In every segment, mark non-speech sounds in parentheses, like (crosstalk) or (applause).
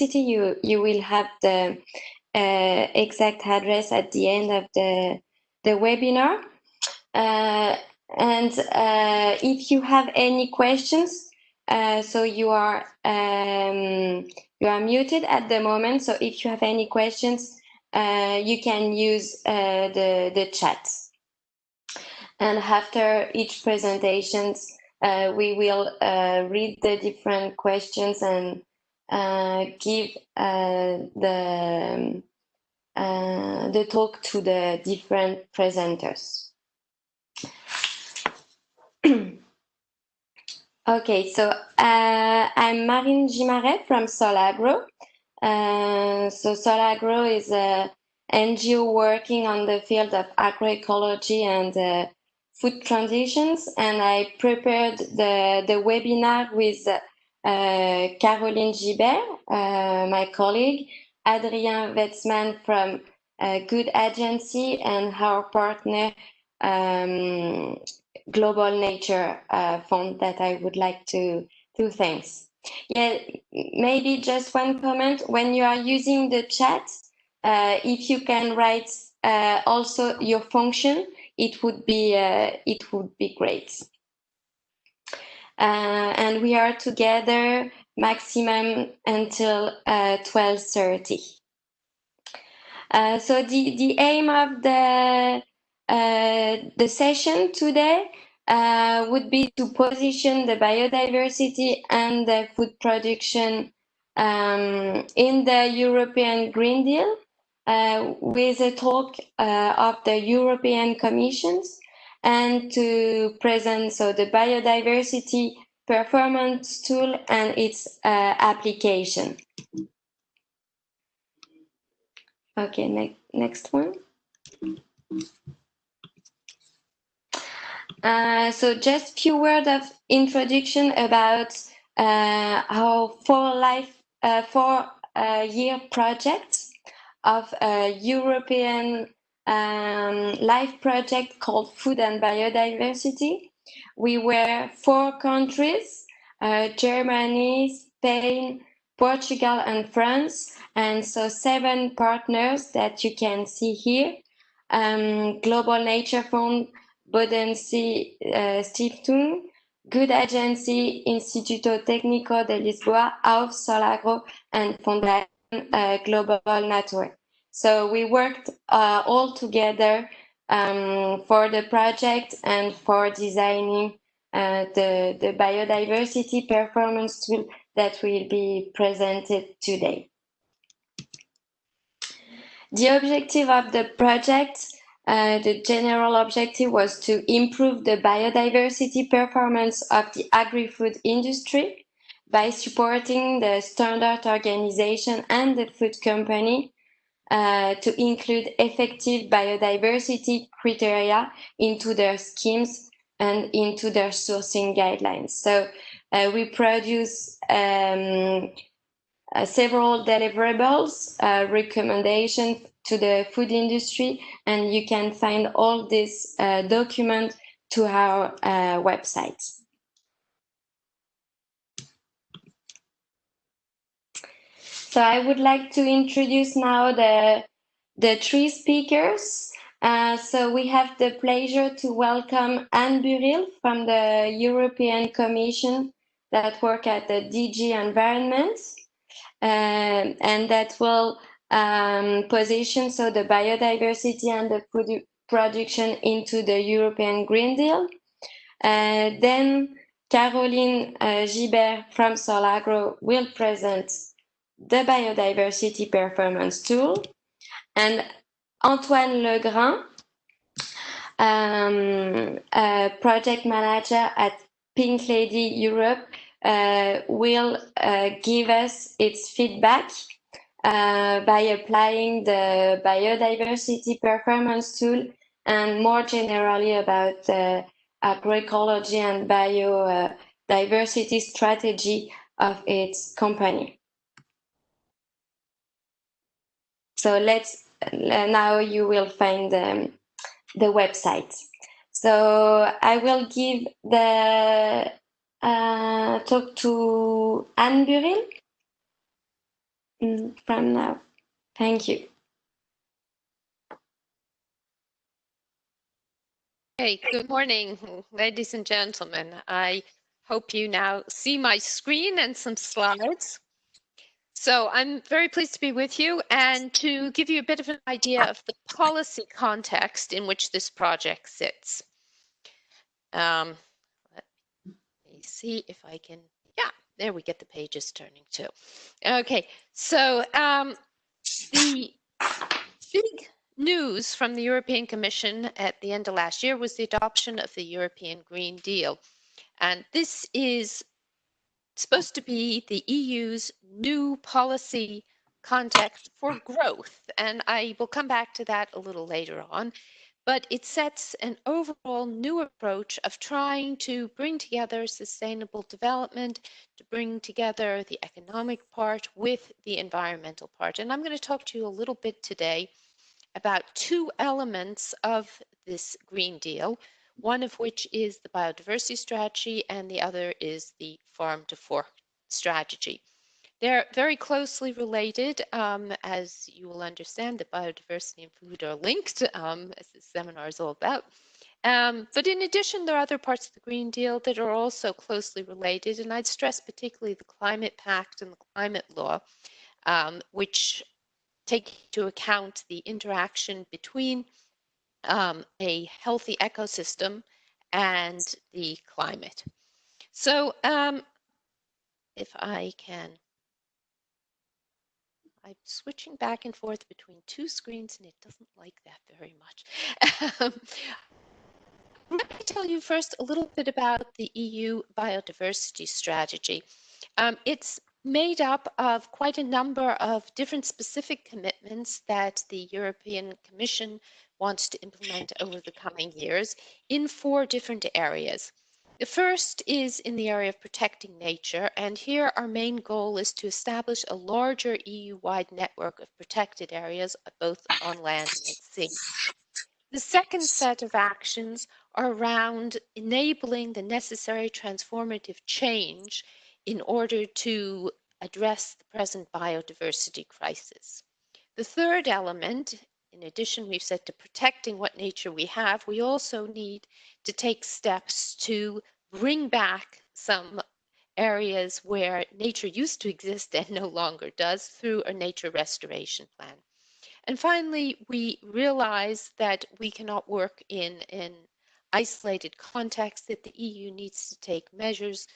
Biodiversity. You, you will have the uh, exact address at the end of the, the webinar. Uh, and uh, if you have any questions, uh, so you are um, you are muted at the moment. So if you have any questions, uh, you can use uh, the the chat. And after each presentations, we will read the different questions and give the the talk to the different presenters. (clears throat) Okay, so uh, I'm Marine Gimaret from Solagro. Uh, so Solagro is a NGO working on the field of agroecology and uh, food transitions, and I prepared the, the webinar with uh, Caroline Gibert, uh, my colleague, Adrien Wetzman from uh, Good Agency, and our partner um, Global Nature uh, Fund that I would like to, to thank. Yeah, maybe just one comment. When you are using the chat, uh, if you can write uh, also your function, it would be uh, it would be great. Uh, and we are together maximum until 12:30. Uh, so the the aim of the uh, the session today uh, would be to position the biodiversity and the food production um, in the European Green Deal uh, with a talk uh, of the European Commissions and to present so the biodiversity performance tool and its uh, application. Okay, ne next one. Uh, so just few words of introduction about uh, our four life uh, four uh, year project of a European um, life project called Food and Biodiversity. We were four countries, uh, Germany, Spain, Portugal and France, and so seven partners that you can see here. Um, Global Nature Fund, Bodensee uh, Stiftung, Good Agency, Instituto Técnico de Lisboa, AUF Solagro, and Fondación uh, Global Network. So we worked uh, all together um, for the project and for designing uh, the, the biodiversity performance tool that will be presented today. The objective of the project uh, the general objective was to improve the biodiversity performance of the agri-food industry by supporting the standard organization and the food company uh, to include effective biodiversity criteria into their schemes and into their sourcing guidelines. So uh, we produce um, uh, several deliverables, uh, recommendations to the food industry, and you can find all this uh, document to our website. So I would like to introduce now the, the three speakers. Uh, so we have the pleasure to welcome Anne Burrill from the European Commission that work at the DG Environment uh, and that will um, position so the biodiversity and the produ production into the European Green Deal. Uh, then Caroline uh, Gibert from Solagro will present the biodiversity performance tool and Antoine Legrand, um, project manager at Pink Lady Europe, uh, will uh, give us its feedback uh, by applying the biodiversity performance tool and more generally about the agroecology and biodiversity strategy of its company. So let's now you will find um, the website. So I will give the uh, talk to Anne Burrill. mm, from now. Thank you. Hey, good morning, ladies and gentlemen. I hope you now see my screen and some slides. So I'm very pleased to be with you and to give you a bit of an idea of the policy context in which this project sits. Um, let me see if I can, yeah, there we get the pages turning too. Okay, so um, the big news from the European Commission at the end of last year was the adoption of the European Green Deal. And this is supposed to be the EU's new policy context for growth. And I will come back to that a little later on. But it sets an overall new approach of trying to bring together sustainable development, to bring together the economic part with the environmental part. And I'm going to talk to you a little bit today about two elements of this Green Deal one of which is the biodiversity strategy and the other is the farm to fork strategy. They're very closely related, um, as you will understand that biodiversity and food are linked, um, as this seminar is all about. Um, but in addition, there are other parts of the Green Deal that are also closely related, and I'd stress particularly the Climate Pact and the Climate Law, um, which take into account the interaction between um, a healthy ecosystem and the climate. So um, if I can, I'm switching back and forth between two screens and it doesn't like that very much. (laughs) Um, let me tell you first a little bit about the EU biodiversity strategy. Um, it's made up of quite a number of different specific commitments that the European Commission wants to implement over the coming years in four different areas. The first is in the area of protecting nature, and here our main goal is to establish a larger EU-wide network of protected areas, both on land and at sea. The second set of actions are around enabling the necessary transformative change in order to address the present biodiversity crisis. The third element in addition, we've said to protecting what nature we have, we also need to take steps to bring back some areas where nature used to exist and no longer does through a nature restoration plan. And finally, we realize that we cannot work in an isolated context, that the EU needs to take measures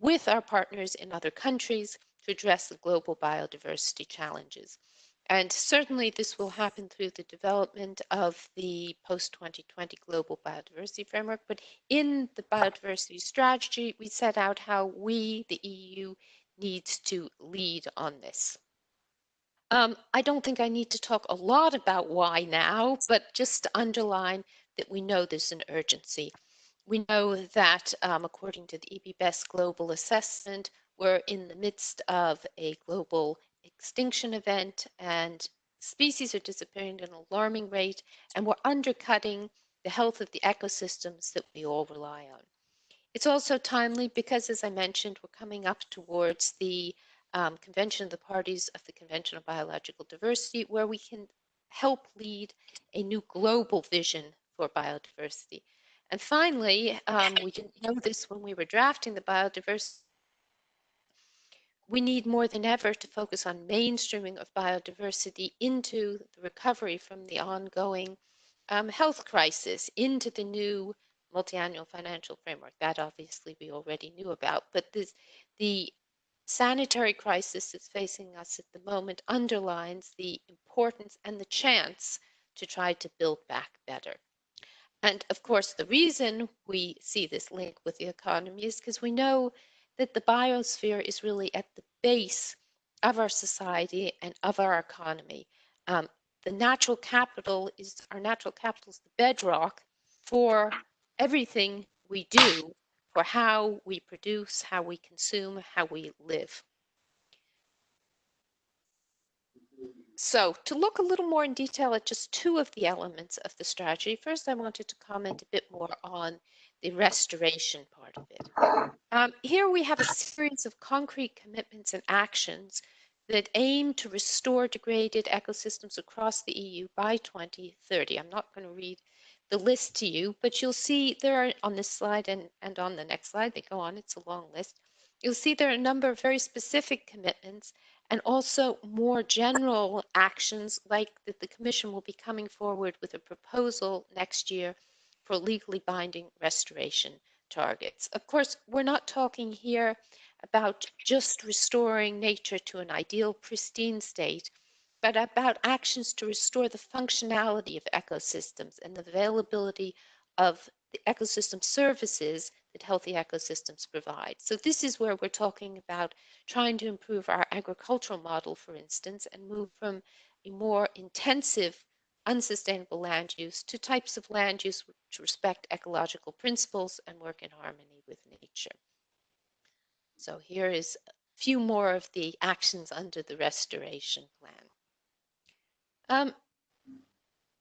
with our partners in other countries to address the global biodiversity challenges. And certainly this will happen through the development of the post-2020 Global Biodiversity Framework. But in the biodiversity strategy, we set out how we, the EU, needs to lead on this. Um, I don't think I need to talk a lot about why now, but just to underline that we know there's an urgency. We know that um, according to the IPBES global assessment, we're in the midst of a global extinction event and species are disappearing at an alarming rate and we're undercutting the health of the ecosystems that we all rely on. It's also timely because, as I mentioned, we're coming up towards the um, Convention of the Parties of the Convention on Biological Diversity, where we can help lead a new global vision for biodiversity. And finally, um, we didn't know this when we were drafting the biodiversity we need more than ever to focus on mainstreaming of biodiversity into the recovery from the ongoing um, health crisis, into the new multi-annual financial framework. That obviously we already knew about, but this, the sanitary crisis that's facing us at the moment underlines the importance and the chance to try to build back better. And of course, the reason we see this link with the economy is because we know that the biosphere is really at the base of our society and of our economy. Um, the natural capital is our natural capital is the bedrock for everything we do, for how we produce, how we consume, how we live. So to look a little more in detail at just two of the elements of the strategy, first I wanted to comment a bit more on the restoration part of it. Um, here we have a series of concrete commitments and actions that aim to restore degraded ecosystems across the EU by 2030. I'm not going to read the list to you, but you'll see there are on this slide and, and on the next slide, they go on, it's a long list. You'll see there are a number of very specific commitments and also more general actions like that the Commission will be coming forward with a proposal next year for legally binding restoration targets. Of course, we're not talking here about just restoring nature to an ideal pristine state, but about actions to restore the functionality of ecosystems and the availability of the ecosystem services that healthy ecosystems provide. So this is where we're talking about trying to improve our agricultural model, for instance, and move from a more intensive, unsustainable land use to types of land use which respect ecological principles and work in harmony with nature. So here is a few more of the actions under the restoration plan. Um,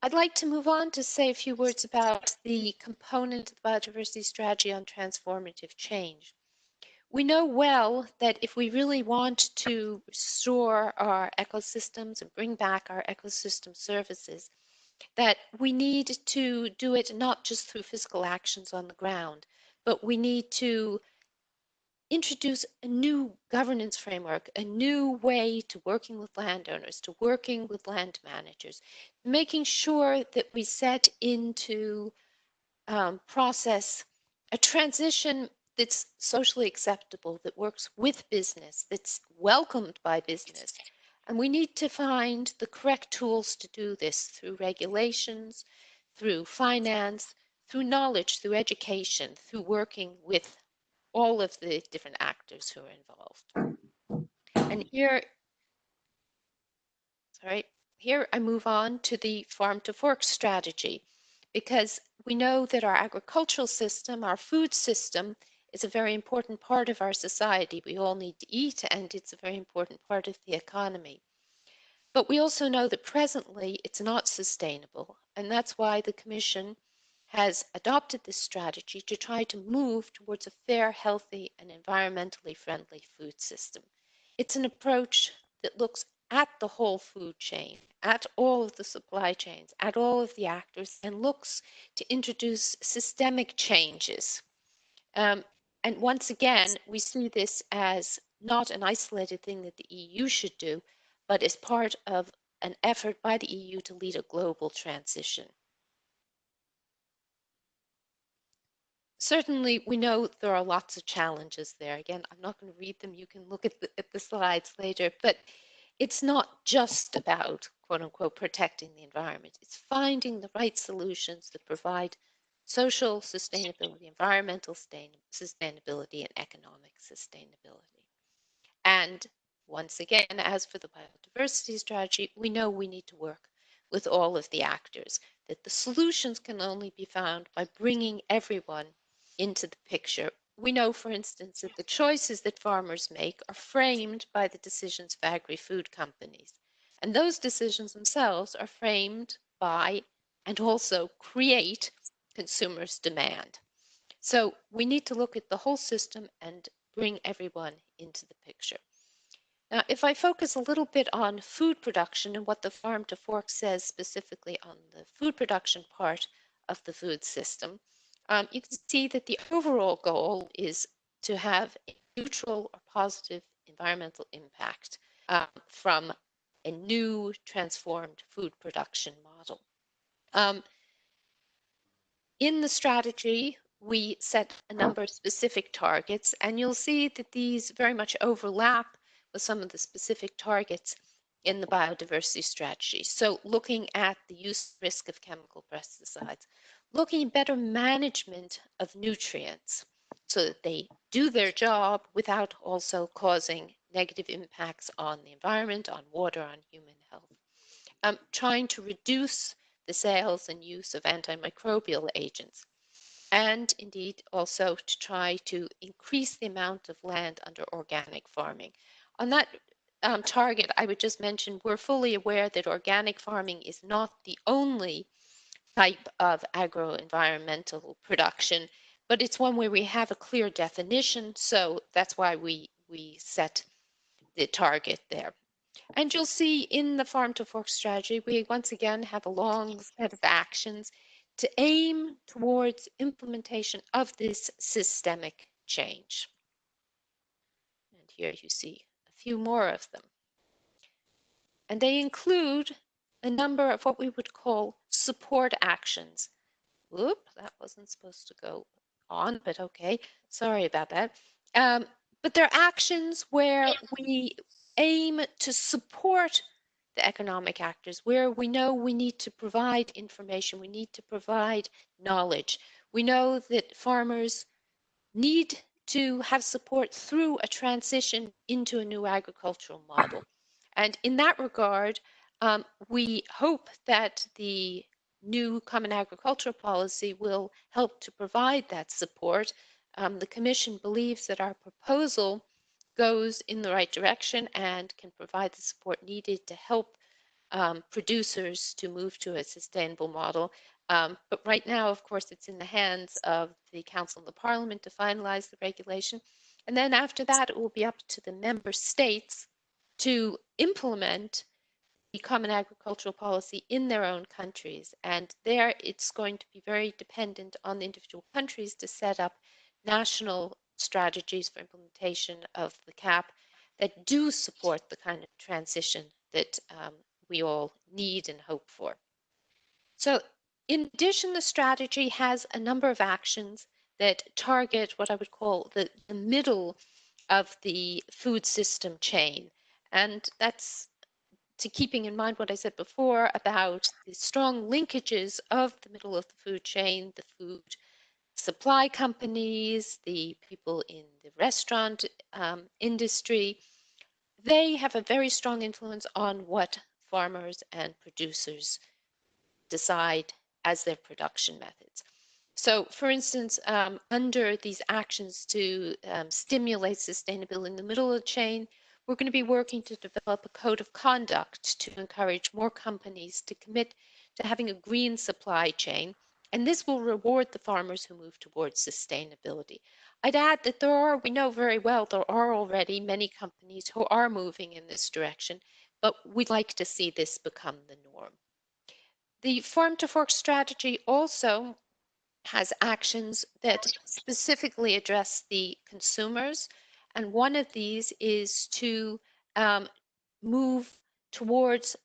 I'd like to move on to say a few words about the component of the biodiversity strategy on transformative change. We know well that if we really want to restore our ecosystems and bring back our ecosystem services, that we need to do it not just through physical actions on the ground, but we need to introduce a new governance framework, a new way to working with landowners, to working with land managers, making sure that we set into um, process a transition that's socially acceptable, that works with business, that's welcomed by business. And we need to find the correct tools to do this through regulations, through finance, through knowledge, through education, through working with all of the different actors who are involved. And here, sorry, here I move on to the farm to fork strategy because we know that our agricultural system, our food system, is a very important part of our society. We all need to eat and it's a very important part of the economy. But we also know that presently it's not sustainable and that's why the Commission has adopted this strategy to try to move towards a fair, healthy, and environmentally friendly food system. It's an approach that looks at the whole food chain, at all of the supply chains, at all of the actors, and looks to introduce systemic changes. Um, and once again, we see this as not an isolated thing that the EU should do, but as part of an effort by the EU to lead a global transition. certainly we know there are lots of challenges there. Again, I'm not going to read them. You can look at the, at the slides later, but it's not just about quote unquote protecting the environment. It's finding the right solutions that provide social sustainability, environmental sustainability, and economic sustainability. And once again, as for the biodiversity strategy, we know we need to work with all of the actors, that the solutions can only be found by bringing everyone into the picture. We know, for instance, that the choices that farmers make are framed by the decisions of agri-food companies. And those decisions themselves are framed by and also create consumers' demand. So we need to look at the whole system and bring everyone into the picture. Now, if I focus a little bit on food production and what the farm to fork says specifically on the food production part of the food system, um, you can see that the overall goal is to have a neutral or positive environmental impact um, from a new transformed food production model. Um, in the strategy, we set a number of specific targets, and you'll see that these very much overlap with some of the specific targets in the biodiversity strategy. So looking at the use risk of chemical pesticides, looking at better management of nutrients so that they do their job without also causing negative impacts on the environment, on water, on human health. Um, trying to reduce the sales and use of antimicrobial agents and indeed also to try to increase the amount of land under organic farming. On that um, target, I would just mention we're fully aware that organic farming is not the only type of agro-environmental production, but it's one where we have a clear definition. So that's why we, we set the target there. And you'll see in the farm to fork strategy, we once again have a long set of actions to aim towards implementation of this systemic change. And here you see a few more of them. And they include a number of what we would call support actions. Whoop, that wasn't supposed to go on, but okay, sorry about that. Um, but they're actions where we aim to support the economic actors, where we know we need to provide information, we need to provide knowledge. We know that farmers need to have support through a transition into a new agricultural model. And in that regard, um, we hope that the new Common Agricultural Policy will help to provide that support. Um, the Commission believes that our proposal goes in the right direction and can provide the support needed to help um, producers to move to a sustainable model. Um, but right now, of course, it's in the hands of the Council and the Parliament to finalize the regulation. And then after that, it will be up to the member states to implement the common agricultural policy in their own countries. And there it's going to be very dependent on the individual countries to set up national strategies for implementation of the CAP that do support the kind of transition that um, we all need and hope for. So in addition, the strategy has a number of actions that target what I would call the, the middle of the food system chain. And that's to keeping in mind what I said before about the strong linkages of the middle of the food chain, the food supply companies, the people in the restaurant um, industry, they have a very strong influence on what farmers and producers decide as their production methods. So, for instance, um, under these actions to um, stimulate sustainability in the middle of the chain, we're going to be working to develop a code of conduct to encourage more companies to commit to having a green supply chain. And this will reward the farmers who move towards sustainability. I'd add that there are, we know very well, there are already many companies who are moving in this direction, but we'd like to see this become the norm. The farm to fork strategy also has actions that specifically address the consumers and one of these is to um, move towards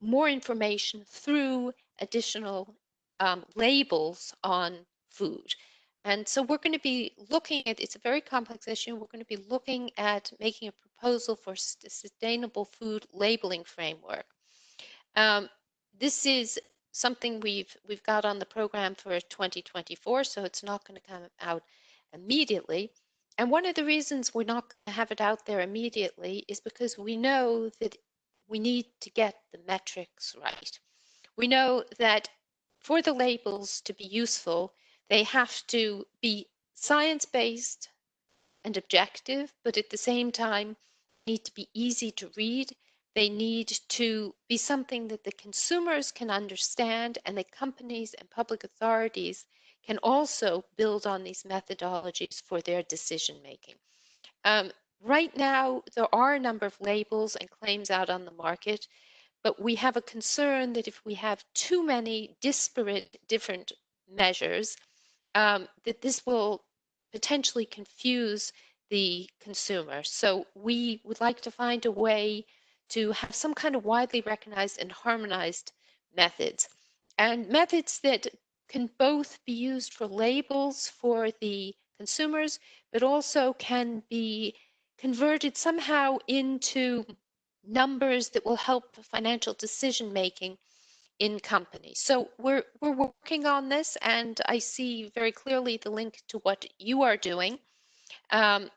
more information through additional um, labels on food. And so we're going to be looking at, it's a very complex issue. We're going to be looking at making a proposal for a sustainable food labeling framework. Um, this is something we've we've got on the program for 2024, so it's not going to come out immediately. And one of the reasons we're not going to have it out there immediately is because we know that we need to get the metrics right. We know that for the labels to be useful, they have to be science-based and objective, but at the same time need to be easy to read. They need to be something that the consumers can understand and the companies and public authorities can also build on these methodologies for their decision making. Um, right now, there are a number of labels and claims out on the market, but we have a concern that if we have too many disparate different measures, um, that this will potentially confuse the consumer. So we would like to find a way to have some kind of widely recognized and harmonized methods and methods that can both be used for labels for the consumers, but also can be converted somehow into numbers that will help financial decision making in companies. So we're we're working on this, and I see very clearly the link to what you are doing. Um,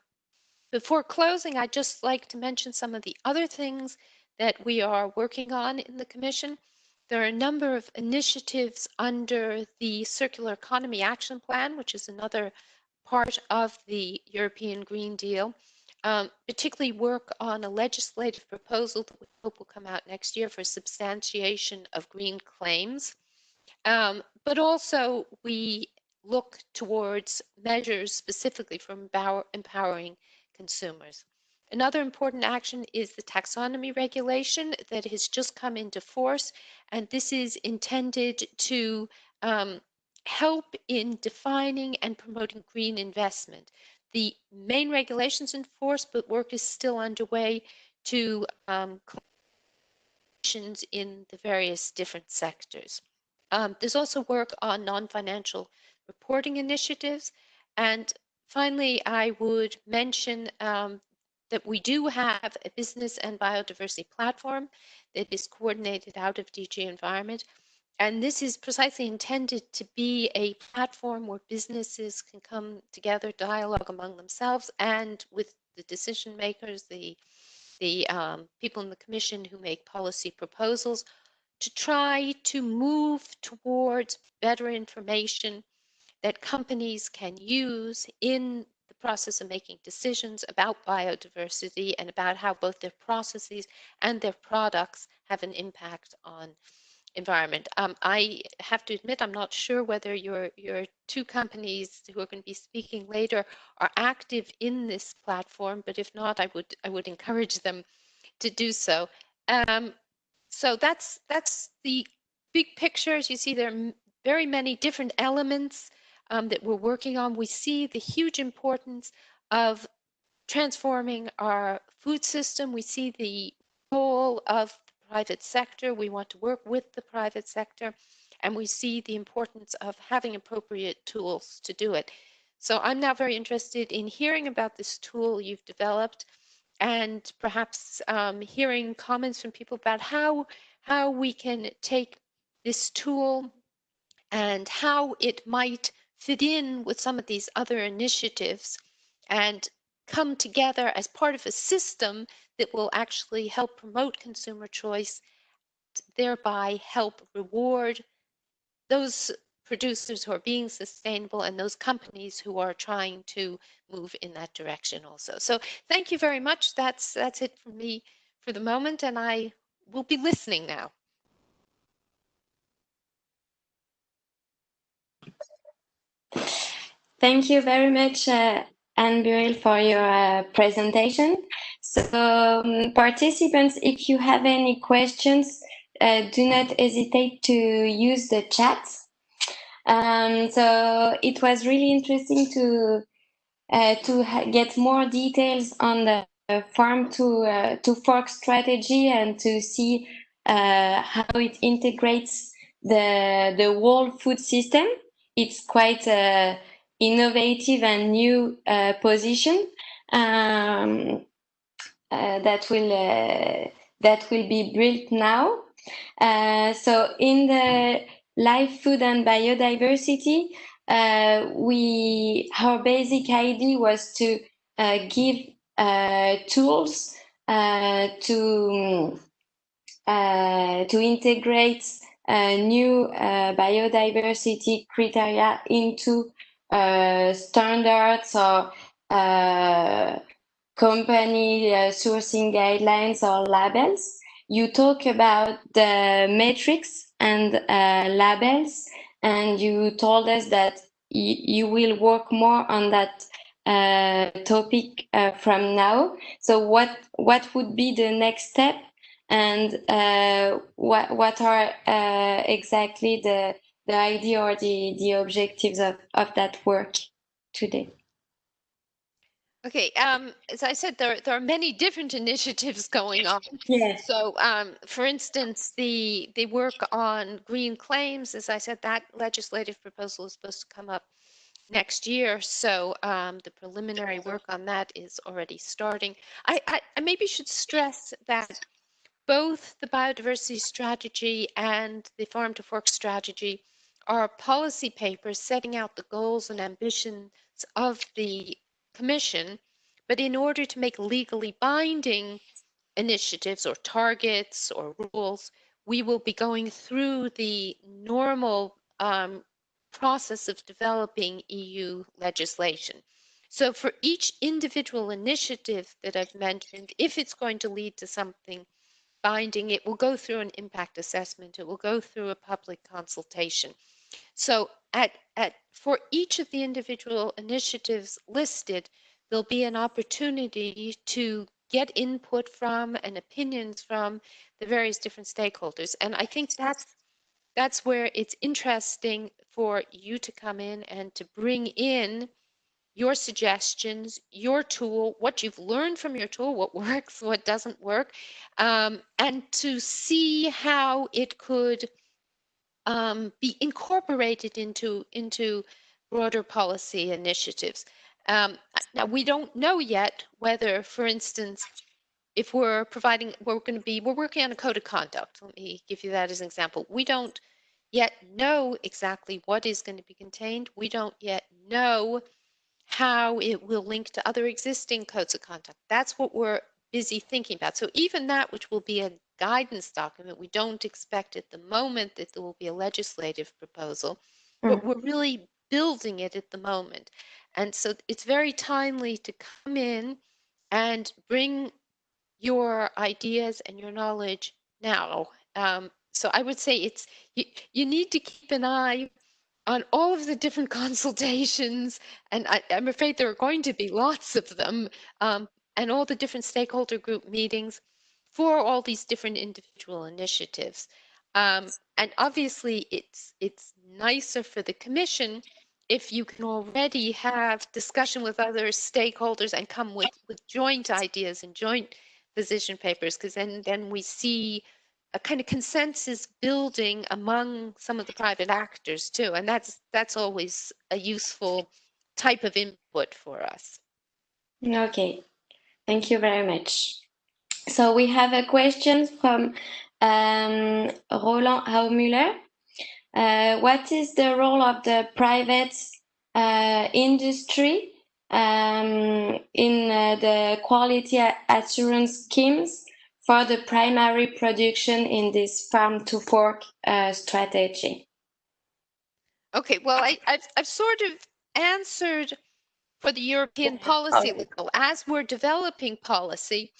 before closing, I'd just like to mention some of the other things that we are working on in the Commission. There are a number of initiatives under the Circular Economy Action Plan, which is another part of the European Green Deal, um, particularly work on a legislative proposal that we hope will come out next year for substantiation of green claims. Um, but also we look towards measures specifically for empower, empowering consumers. Another important action is the taxonomy regulation that has just come into force, and this is intended to um, help in defining and promoting green investment. The main regulations in force, but work is still underway to um, in the various different sectors. Um, there's also work on non-financial reporting initiatives. And finally, I would mention um, that we do have a business and biodiversity platform that is coordinated out of DG Environment. And this is precisely intended to be a platform where businesses can come together, dialogue among themselves and with the decision makers, the, the um, people in the commission who make policy proposals to try to move towards better information that companies can use in the process of making decisions about biodiversity and about how both their processes and their products have an impact on environment. Um, I have to admit, I'm not sure whether your your two companies who are going to be speaking later are active in this platform, but if not, I would I would encourage them to do so. Um, so that's that's the big picture. As you see, there are very many different elements um, that we're working on. We see the huge importance of transforming our food system. We see the role of private sector. We want to work with the private sector. And we see the importance of having appropriate tools to do it. So I'm now very interested in hearing about this tool you've developed and perhaps um, hearing comments from people about how how we can take this tool and how it might fit in with some of these other initiatives and come together as part of a system that will actually help promote consumer choice, thereby help reward those producers who are being sustainable and those companies who are trying to move in that direction also. So thank you very much. That's that's it for me for the moment and I will be listening now. Thank you very much, uh, Anne Burrill, for your uh, presentation. So, um, participants, if you have any questions, uh, do not hesitate to use the chat. Um, so, it was really interesting to uh, to get more details on the farm to uh, to fork strategy and to see uh, how it integrates the the whole food system. It's quite a innovative and new uh, position um, uh, that will uh, that will be built now. Uh, so in the live food and biodiversity, uh, we our basic idea was to uh, give tools to to integrate new biodiversity criteria into standards or uh, company uh, sourcing guidelines or labels. You talk about the metrics and labels, and you told us that you will work more on that uh, topic uh, from now. So what what would be the next step, and uh, what what are exactly the the idea or the, the objectives of, of that work today? Okay, um, as I said, there, there are many different initiatives going on. Yes. So, um, for instance, the the work on green claims, as I said, that legislative proposal is supposed to come up next year. So um, the preliminary work on that is already starting. I, I, I maybe should stress that both the biodiversity strategy and the farm to fork strategy are policy papers setting out the goals and ambitions of the Commission, but in order to make legally binding initiatives or targets or rules, we will be going through the normal um, process of developing EU legislation. So for each individual initiative that I've mentioned, if it's going to lead to something binding, it will go through an impact assessment, it will go through a public consultation. So at, at, for each of the individual initiatives listed, there'll be an opportunity to get input from and opinions from the various different stakeholders. And I think that's that's where it's interesting for you to come in and to bring in your suggestions, your tool, what you've learned from your tool, what (laughs) works, what doesn't work, um, and to see how it could um, be incorporated into into broader policy initiatives. Um, now we don't know yet whether, for instance, if we're providing, we're going to be, we're working on a code of conduct. Let me give you that as an example. We don't yet know exactly what is going to be contained. We don't yet know how it will link to other existing codes of conduct. That's what we're busy thinking about. So even that, which will be a guidance document, we don't expect at the moment that there will be a legislative proposal, mm. but we're really building it at the moment. And so it's very timely to come in and bring your ideas and your knowledge now. Um, so I would say it's you, you need to keep an eye on all of the different (laughs) consultations, and I, am afraid there are going to be lots of them, um, and all the different stakeholder group meetings for all these different individual initiatives. Um, and obviously, it's it's nicer for the commission if you can already have discussion with other stakeholders and come with, with joint ideas and joint position papers, because then, then we see a kind of consensus building among some of the private actors too. And that's that's always a useful type of input for us. Okay, thank you very much. So we have a question from um, Roland Haumüller. Uh, what is the role of the private uh, industry um, in uh, the quality assurance schemes for the primary production in this farm to fork uh, strategy? Okay, well, I, have I've sort of answered for the European policy level. As we're developing policy,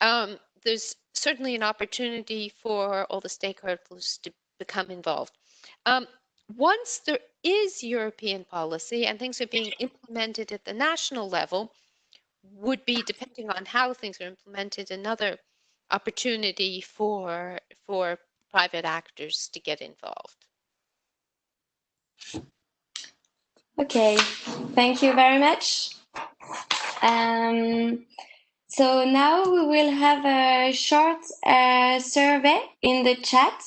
um, there's certainly an opportunity for all the stakeholders to become involved. Um, once there is European policy and things are being implemented at the national level, would be depending on how things are implemented another opportunity for for private actors to get involved. Okay, thank you very much. Um, so now we will have a short uh, survey in the chat.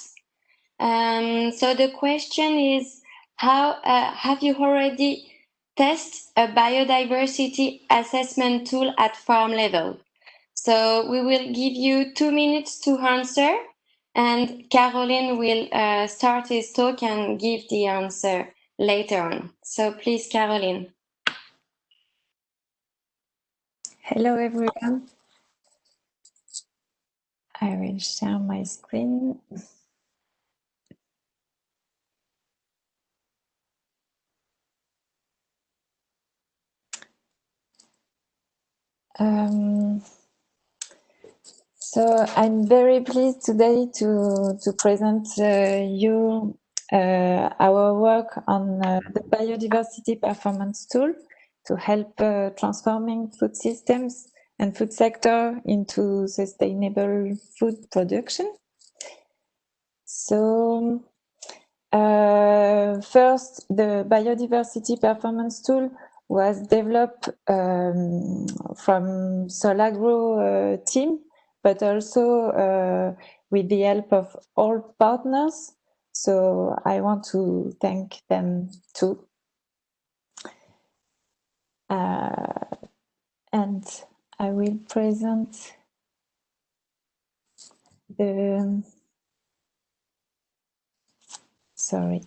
Um, so the question is, how uh, have you already tested a biodiversity assessment tool at farm level? So we will give you two minutes to answer and Caroline will uh, start his talk and give the answer later on. So please, Caroline. Hello, everyone. I will share my screen. Um, so I'm very pleased today to, to present uh, you uh, our work on uh, the biodiversity performance tool to help uh, transforming food systems and food sector into sustainable food production. So uh, first, the biodiversity performance tool was developed um, from Solagro uh, team, but also uh, with the help of all partners. So I want to thank them too. Uh, and I will present the, sorry.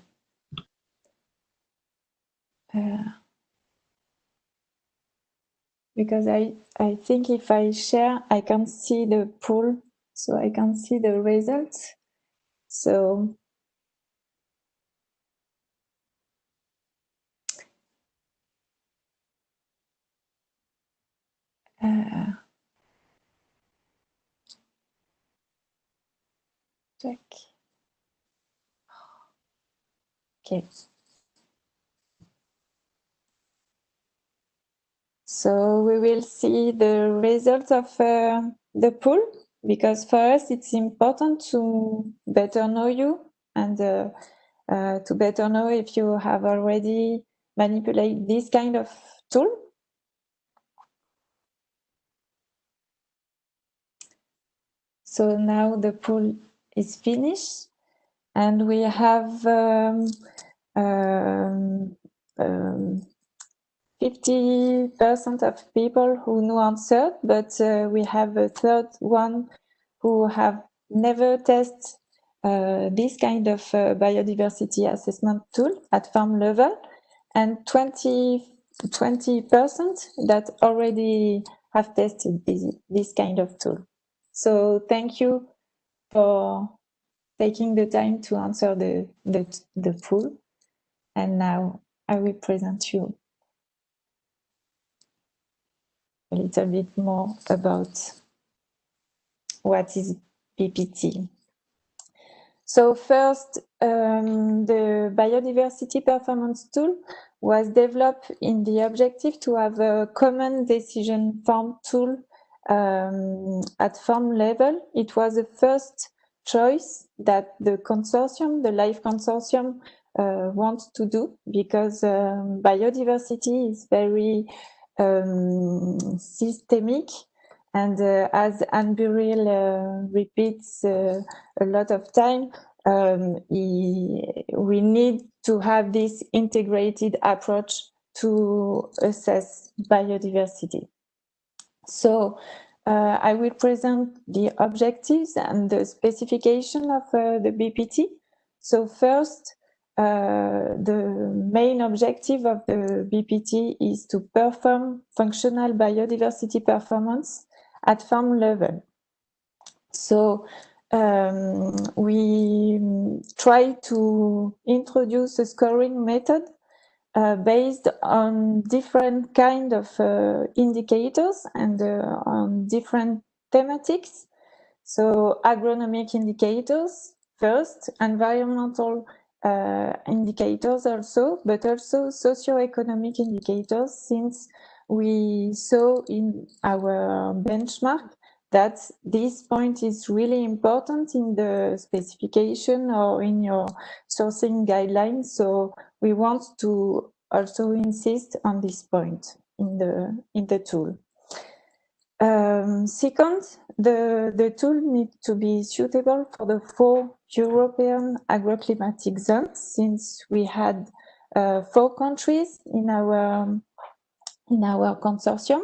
Uh, because I, I think if I share, I can see the pool, so I can see the results. So check. Okay. So we will see the results of uh, the pool because for us it's important to better know you and uh, uh, to better know if you have already manipulated this kind of tool. So now the pool is finished and we have um, um, um, 50% of people who know answered, but uh, we have a third one who have never tested uh, this kind of uh, biodiversity assessment tool at farm level, and 20 percent that already have tested this kind of tool. So thank you for taking the time to answer the, the, the pool. And now I will present you a little bit more about what is BPT. So first, um, the biodiversity performance tool was developed in the objective to have a common decision form tool um, at farm level. It was the first choice that the consortium, the LIFE consortium, uh, wants to do because um, biodiversity is very um, systemic and uh, as Anne Burrill uh, repeats uh, a lot of time, um, he, we need to have this integrated approach to assess biodiversity. So uh, I will present the objectives and the specification of uh, the BPT. So first, uh, the main objective of the BPT is to perform functional biodiversity performance at farm level. So um, we try to introduce a scoring method uh, based on different kind of uh, indicators and uh, on different thematics. So agronomic indicators first, environmental uh, indicators also, but also socioeconomic indicators since we saw in our benchmark that this point is really important in the specification or in your sourcing guidelines. So we want to also insist on this point in the in the tool. Um, second, the, the tool needs to be suitable for the four European agroclimatic zones since we had uh, four countries in our in our consortium.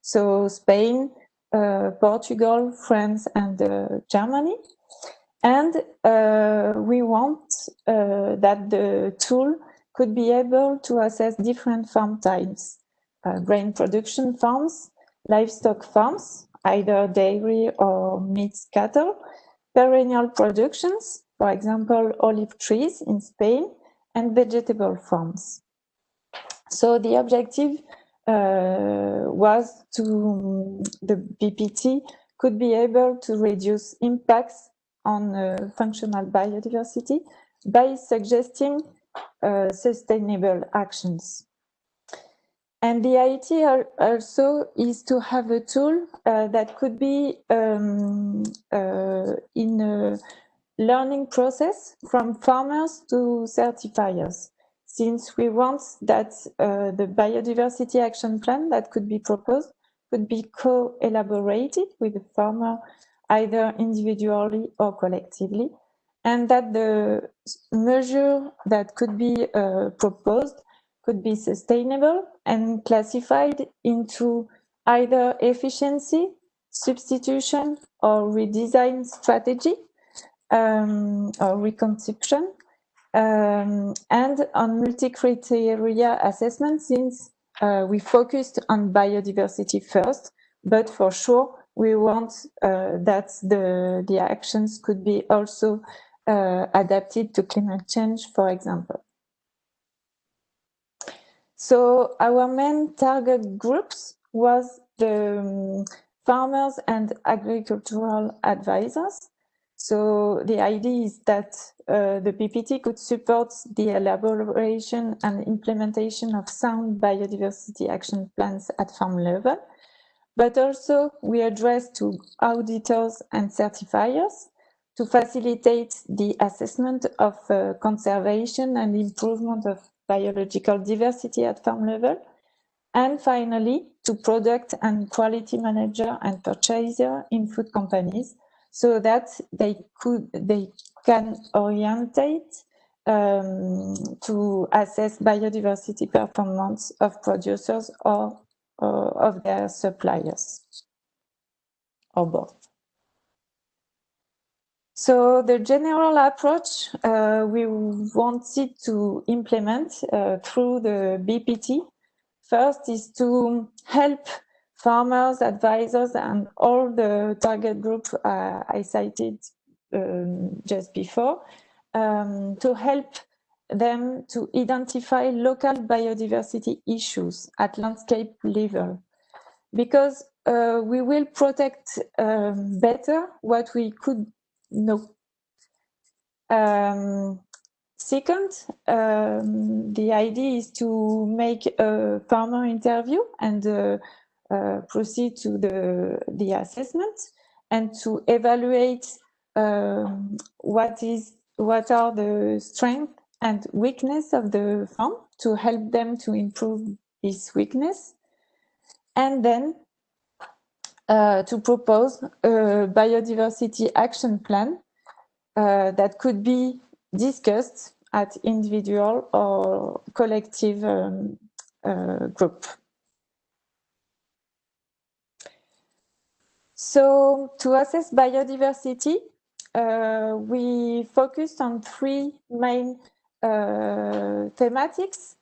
So Spain, uh, Portugal, France, and uh, Germany. And uh, we want uh, that the tool could be able to assess different farm types, uh, grain production farms, livestock farms, either dairy or meat cattle, perennial productions, for example, olive trees in Spain, and vegetable farms. So the objective uh, was to the BPT could be able to reduce impacts on uh, functional biodiversity by suggesting uh, sustainable actions. And the idea also is to have a tool uh, that could be um, uh, in a learning process from farmers to certifiers since we want that uh, the biodiversity action plan that could be proposed could be co-elaborated with the farmer either individually or collectively and that the measure that could be uh, proposed could be sustainable and classified into either efficiency, substitution or redesign strategy um, or reconception um, and on multi-criteria assessment since uh, we focused on biodiversity first, but for sure we want uh, that the, the actions could be also uh, adapted to climate change, for example. So our main target groups was the um, farmers and agricultural advisors. So the idea is that uh, the BPT could support the elaboration and implementation of sound biodiversity action plans at farm level, but also we address to auditors and certifiers to facilitate the assessment of uh, conservation and improvement of biological diversity at farm level. And finally, to product and quality manager and purchaser in food companies so that they could they can orientate um, to assess biodiversity performance of producers or uh, of their suppliers or both. So the general approach uh, we wanted to implement uh, through the BPT first is to help farmers, advisors, and all the target group uh, I cited um, just before um, to help them to identify local biodiversity issues at landscape level. Because uh, we will protect um, better what we could no. Um, second, um, the idea is to make a farmer interview and uh, uh, proceed to the, the assessment and to evaluate um, what is what are the strengths and weakness of the farm to help them to improve this weakness and then uh, to propose a biodiversity action plan uh, that could be discussed at individual or collective um, uh, group. So to assess biodiversity, uh, we focused on three main uh, thematics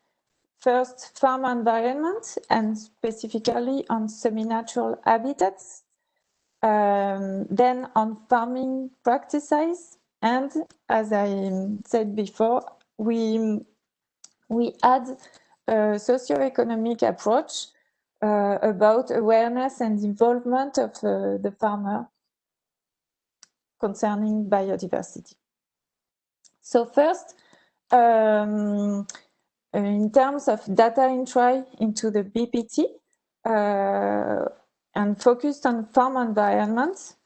First, farm environment and specifically on semi-natural habitats. Um, then on farming practices. And as I said before, we, we add a socio-economic approach uh, about awareness and involvement of uh, the farmer concerning biodiversity. So first, um, in terms of data entry into the BPT uh, and focused on farm environments,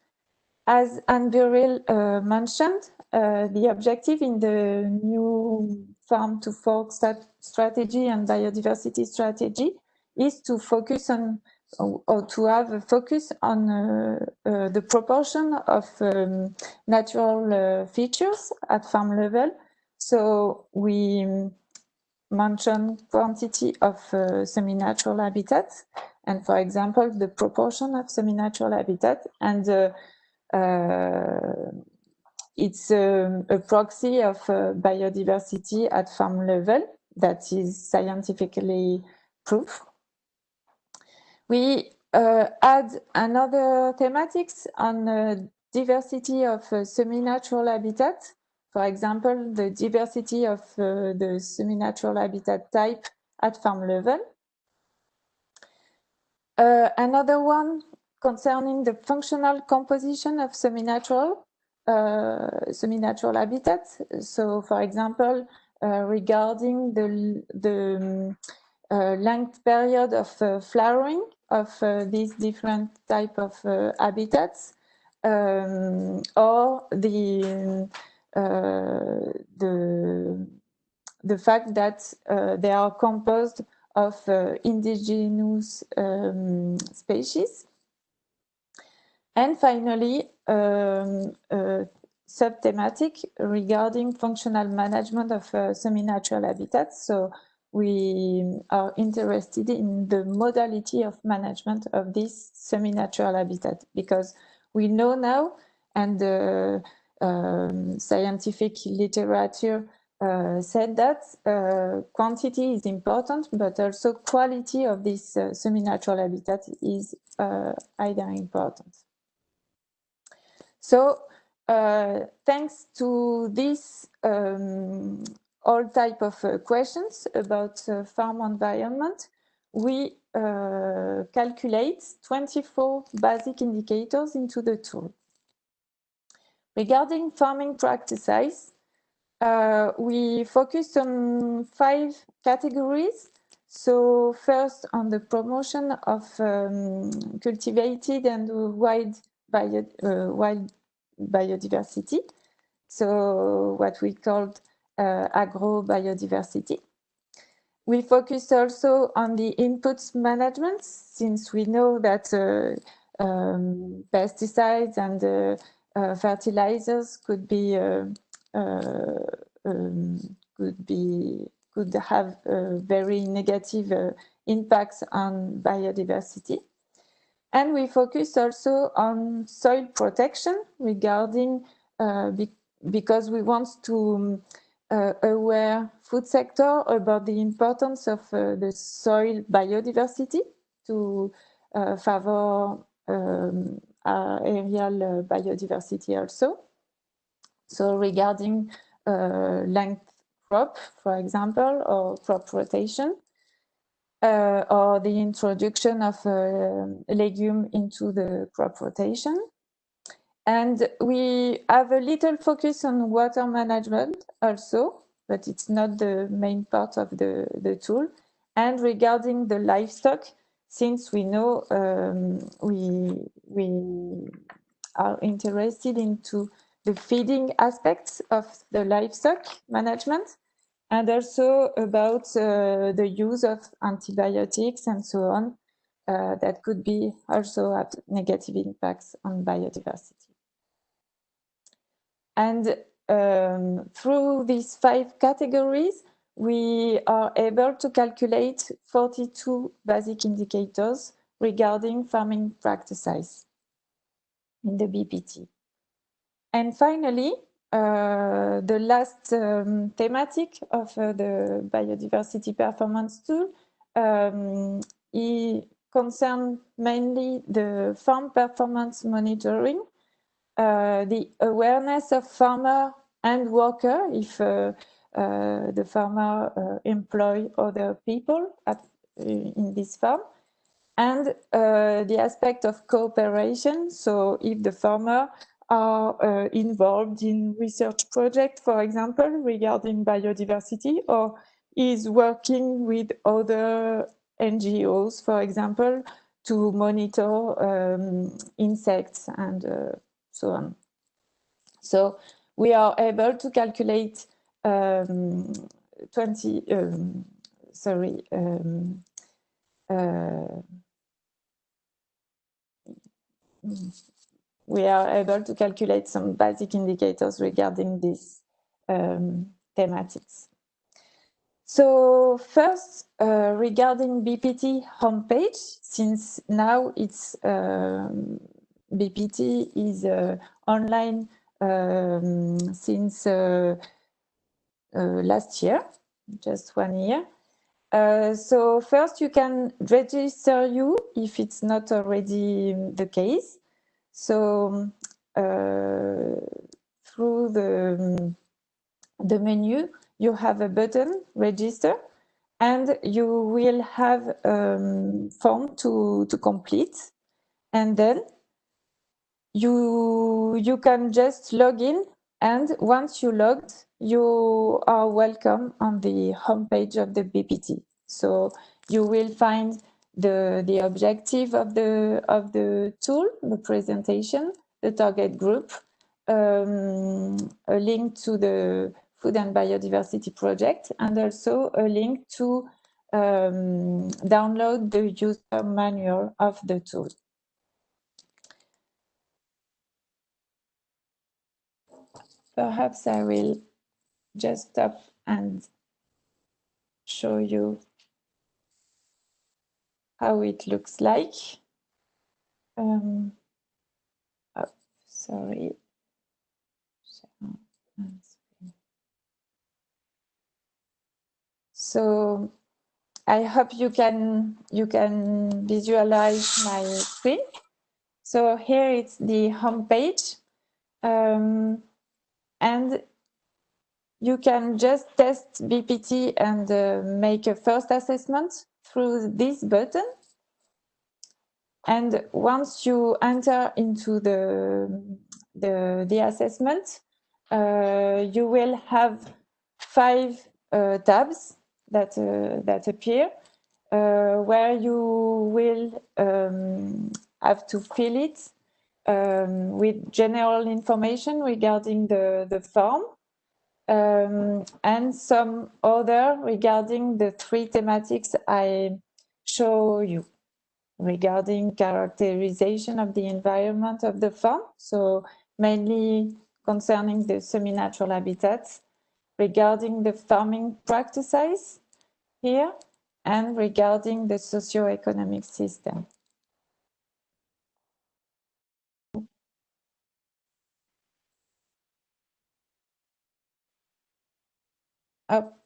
as Anne Burrill uh, mentioned, uh, the objective in the new farm to fork strategy and biodiversity strategy is to focus on or to have a focus on uh, uh, the proportion of um, natural uh, features at farm level. So we mention quantity of uh, semi-natural habitats and for example the proportion of semi-natural habitat and uh, uh, it's um, a proxy of uh, biodiversity at farm level that is scientifically proved. We uh, add another thematics on diversity of semi-natural habitat for example, the diversity of uh, the semi-natural habitat type at farm level. Uh, another one concerning the functional composition of semi-natural uh, semi-natural habitats. So, for example, uh, regarding the, the um, length period of uh, flowering of these different type of habitats, um, or the the the fact that uh, they are composed of uh, indigenous um, species. And finally, um, subthematic regarding functional management of uh, semi-natural habitats. So we are interested in the modality of management of this semi-natural habitat because we know now and uh, um, scientific literature uh, said that uh, quantity is important, but also quality of this uh, semi-natural habitat is uh, either important. So uh, thanks to this um, all type of uh, questions about farm environment, we calculate 24 basic indicators into the tool. Regarding farming practices, uh, we focused on five categories. So first on the promotion of um, cultivated and wild, bio, uh, wild biodiversity. So what we called uh, agro biodiversity. We focused also on the inputs management since we know that uh, um, pesticides and uh, fertilizers could be uh, uh, um, could be could have very negative impacts on biodiversity. And we focus also on soil protection regarding be because we want to uh, aware food sector about the importance of uh, the soil biodiversity to uh, favor um, aerial biodiversity also. So regarding uh, length crop, for example, or crop rotation, uh, or the introduction of a legume into the crop rotation. And we have a little focus on water management also, but it's not the main part of the, the tool. And regarding the livestock, since we know um, we, we are interested into the feeding aspects of the livestock management and also about uh, the use of antibiotics and so on uh, that could be also have negative impacts on biodiversity. And um, through these five categories, we are able to calculate 42 basic indicators regarding farming practices in the BPT. And finally, uh, the last um, thematic of uh, the biodiversity performance tool um, concerns mainly the farm performance monitoring, uh, the awareness of farmer and worker if uh, the farmer uh, employ other people at, in this farm, and the aspect of cooperation. So if the farmer are uh, involved in research projects, for example, regarding biodiversity, or is working with other NGOs, for example, to monitor um, insects and uh, so on. So we are able to calculate um, 20, um, sorry, um, uh, we are able to calculate some basic indicators regarding these um, thematics. So first, uh, regarding BPT homepage, since now it's um, BPT is uh, online um, since uh, last year, just one year. Uh, so first you can register you if it's not already the case. So uh, through the, the menu, you have a button, register, and you will have a um, form to, to complete. And then you, you can just log in and once you logged, you are welcome on the homepage of the BPT. So you will find the, the objective of the, of the tool, the presentation, the target group, um, a link to the Food and Biodiversity Project, and also a link to um, download the user manual of the tool. Perhaps I will just stop and show you how it looks like. Um, oh, sorry. So I hope you can you can visualize my screen. So here it's the home page. Um, and you can just test BPT and uh, make a first assessment through this button. And once you enter into the, the, the assessment, uh, you will have five uh, tabs that, uh, that appear uh, where you will um, have to fill it um, with general information regarding the, the form um, and some other regarding the three thematics I show you regarding characterization of the environment of the farm. So mainly concerning the semi-natural habitats, regarding the farming practices here, and regarding the socio-economic system. Up.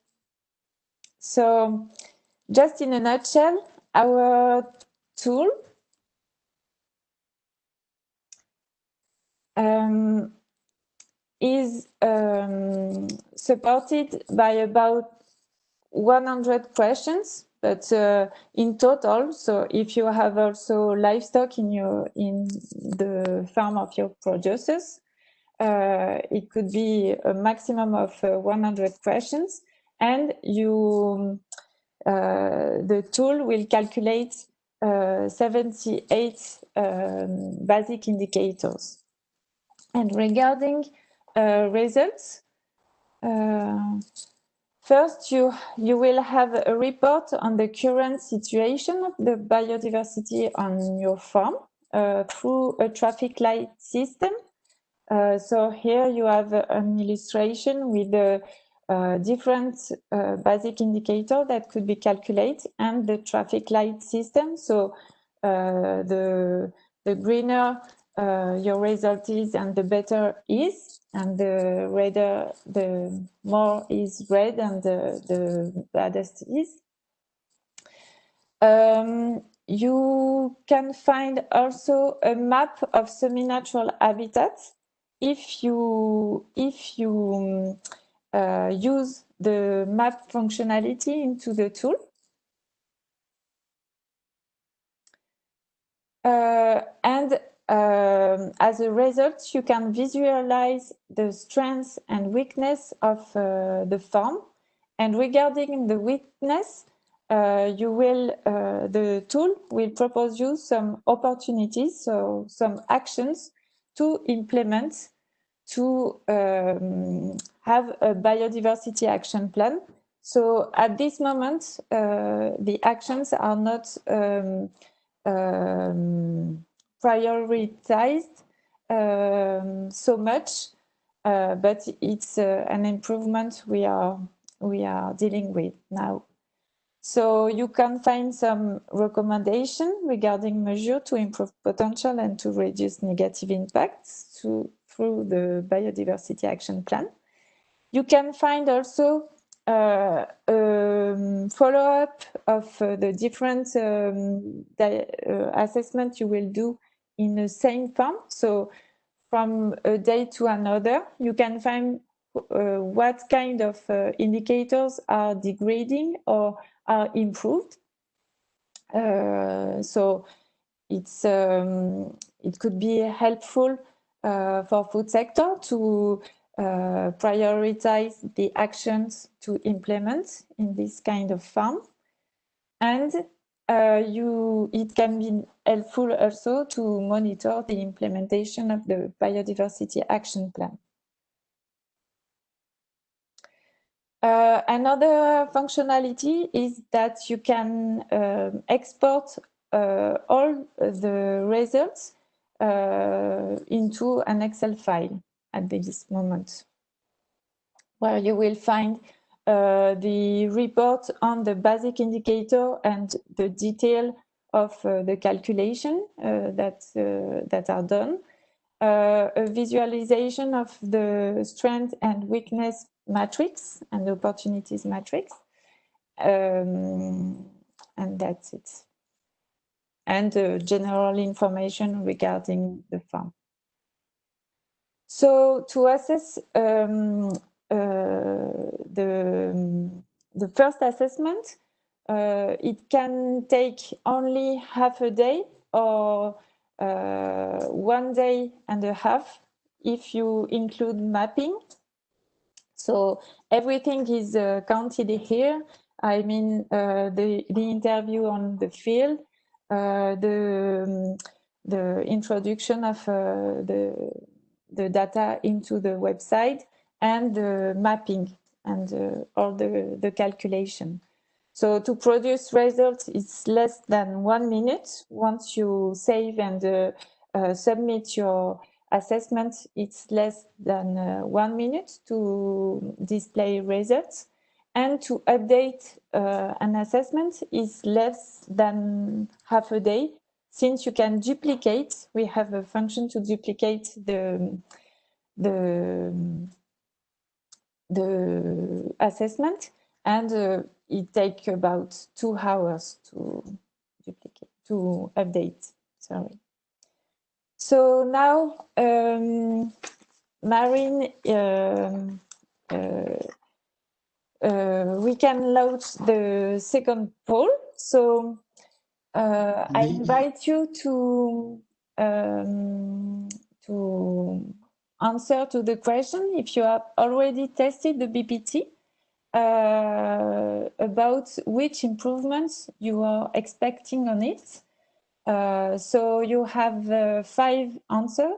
So just in a nutshell, our tool um, is um, supported by about 100 questions but uh, in total so if you have also livestock in your in the farm of your producers it could be a maximum of uh, 100 questions and you uh, the tool will calculate uh, 78 um, basic indicators and regarding uh, results First, you, you will have a report on the current situation of the biodiversity on your farm uh, through a traffic light system. Uh, so here you have an illustration with the uh, different uh, basic indicator that could be calculated and the traffic light system. So uh, the, the greener uh, your result is and the better is and the redder, the more is red and the, the baddest is. Um, you can find also a map of semi-natural habitats if you if you uh, use the map functionality into the tool. Uh, and um, as a result, you can visualize the strengths and weakness of uh, the farm. And regarding the weakness, uh, you will uh, the tool will propose you some opportunities, so some actions to implement to um, have a biodiversity action plan. So at this moment, uh, the actions are not um, um, prioritized um, so much, uh, but it's uh, an improvement we are we are dealing with now. So you can find some recommendation regarding measure to improve potential and to reduce negative impacts to, through the biodiversity action plan. You can find also uh, um, follow-up of uh, the different um, uh, assessment you will do in the same farm. So from a day to another, you can find uh, what kind of uh, indicators are degrading or are improved. Uh, so it's um, it could be helpful uh, for food sector to uh, prioritize the actions to implement in this kind of farm. And uh, you, it can be helpful also to monitor the implementation of the biodiversity action plan. Uh, another functionality is that you can um, export uh, all the results uh, into an Excel file at this moment, where you will find uh, the report on the basic indicator and the detail of uh, the calculation uh, that, that are done, a visualization of the strength and weakness matrix and the opportunities matrix, um, and that's it. And general information regarding the farm. So to assess um, uh, the, the first assessment, uh, it can take only half a day or uh, one day and a half if you include mapping. So everything is uh, counted here. I mean, uh, the, the interview on the field, uh, the, um, the introduction of uh, the, the data into the website and the mapping and uh, all the, the calculation. So to produce results, it's less than one minute. Once you save and uh, submit your assessment, it's less than uh, one minute to display results. And to update uh, an assessment is less than half a day. Since you can duplicate, we have a function to duplicate the, the, the assessment and uh, it takes about two hours to duplicate, to update, sorry. So now, um, Marine, um, uh, uh, we can launch the second poll. So uh, I invite you to um, to answer to the question if you have already tested the BPT uh, about which improvements you are expecting on it. Uh, so you have uh, five answers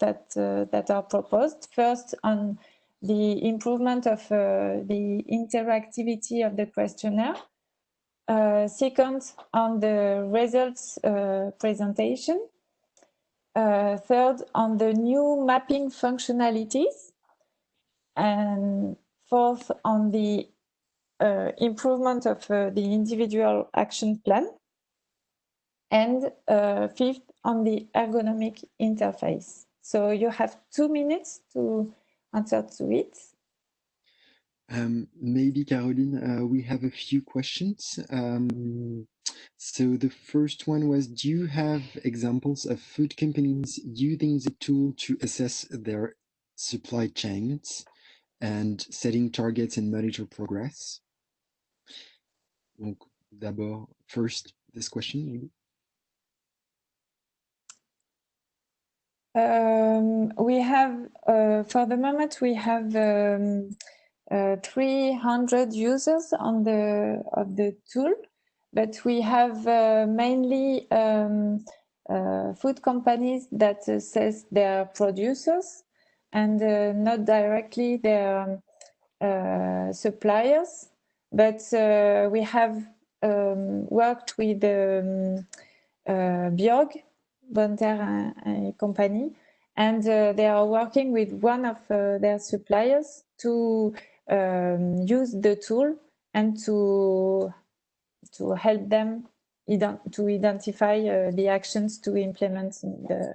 that uh, that are proposed. First, on the improvement of uh, the interactivity of the questionnaire. Uh, second, on the results presentation. third, on the new mapping functionalities. And fourth on the improvement of the individual action plan, and uh, fifth on the ergonomic interface. So you have two minutes to answer to it. Um, maybe Caroline, uh, we have a few questions. Um, so the first one was, do you have examples of food companies using the tool to assess their supply chains? and setting targets and monitor progress. Donc, d'abord, first, this question, maybe. Um, we have, uh, for the moment, we have um, uh, 300 users on the of the tool, but we have uh, mainly um, uh, food companies that assess their producers and uh, not directly their uh, suppliers, but uh, we have um, worked with um, Bjorg, Bonneterre and company, and they are working with one of their suppliers to um, use the tool and to to help them to identify uh, the actions to implement in the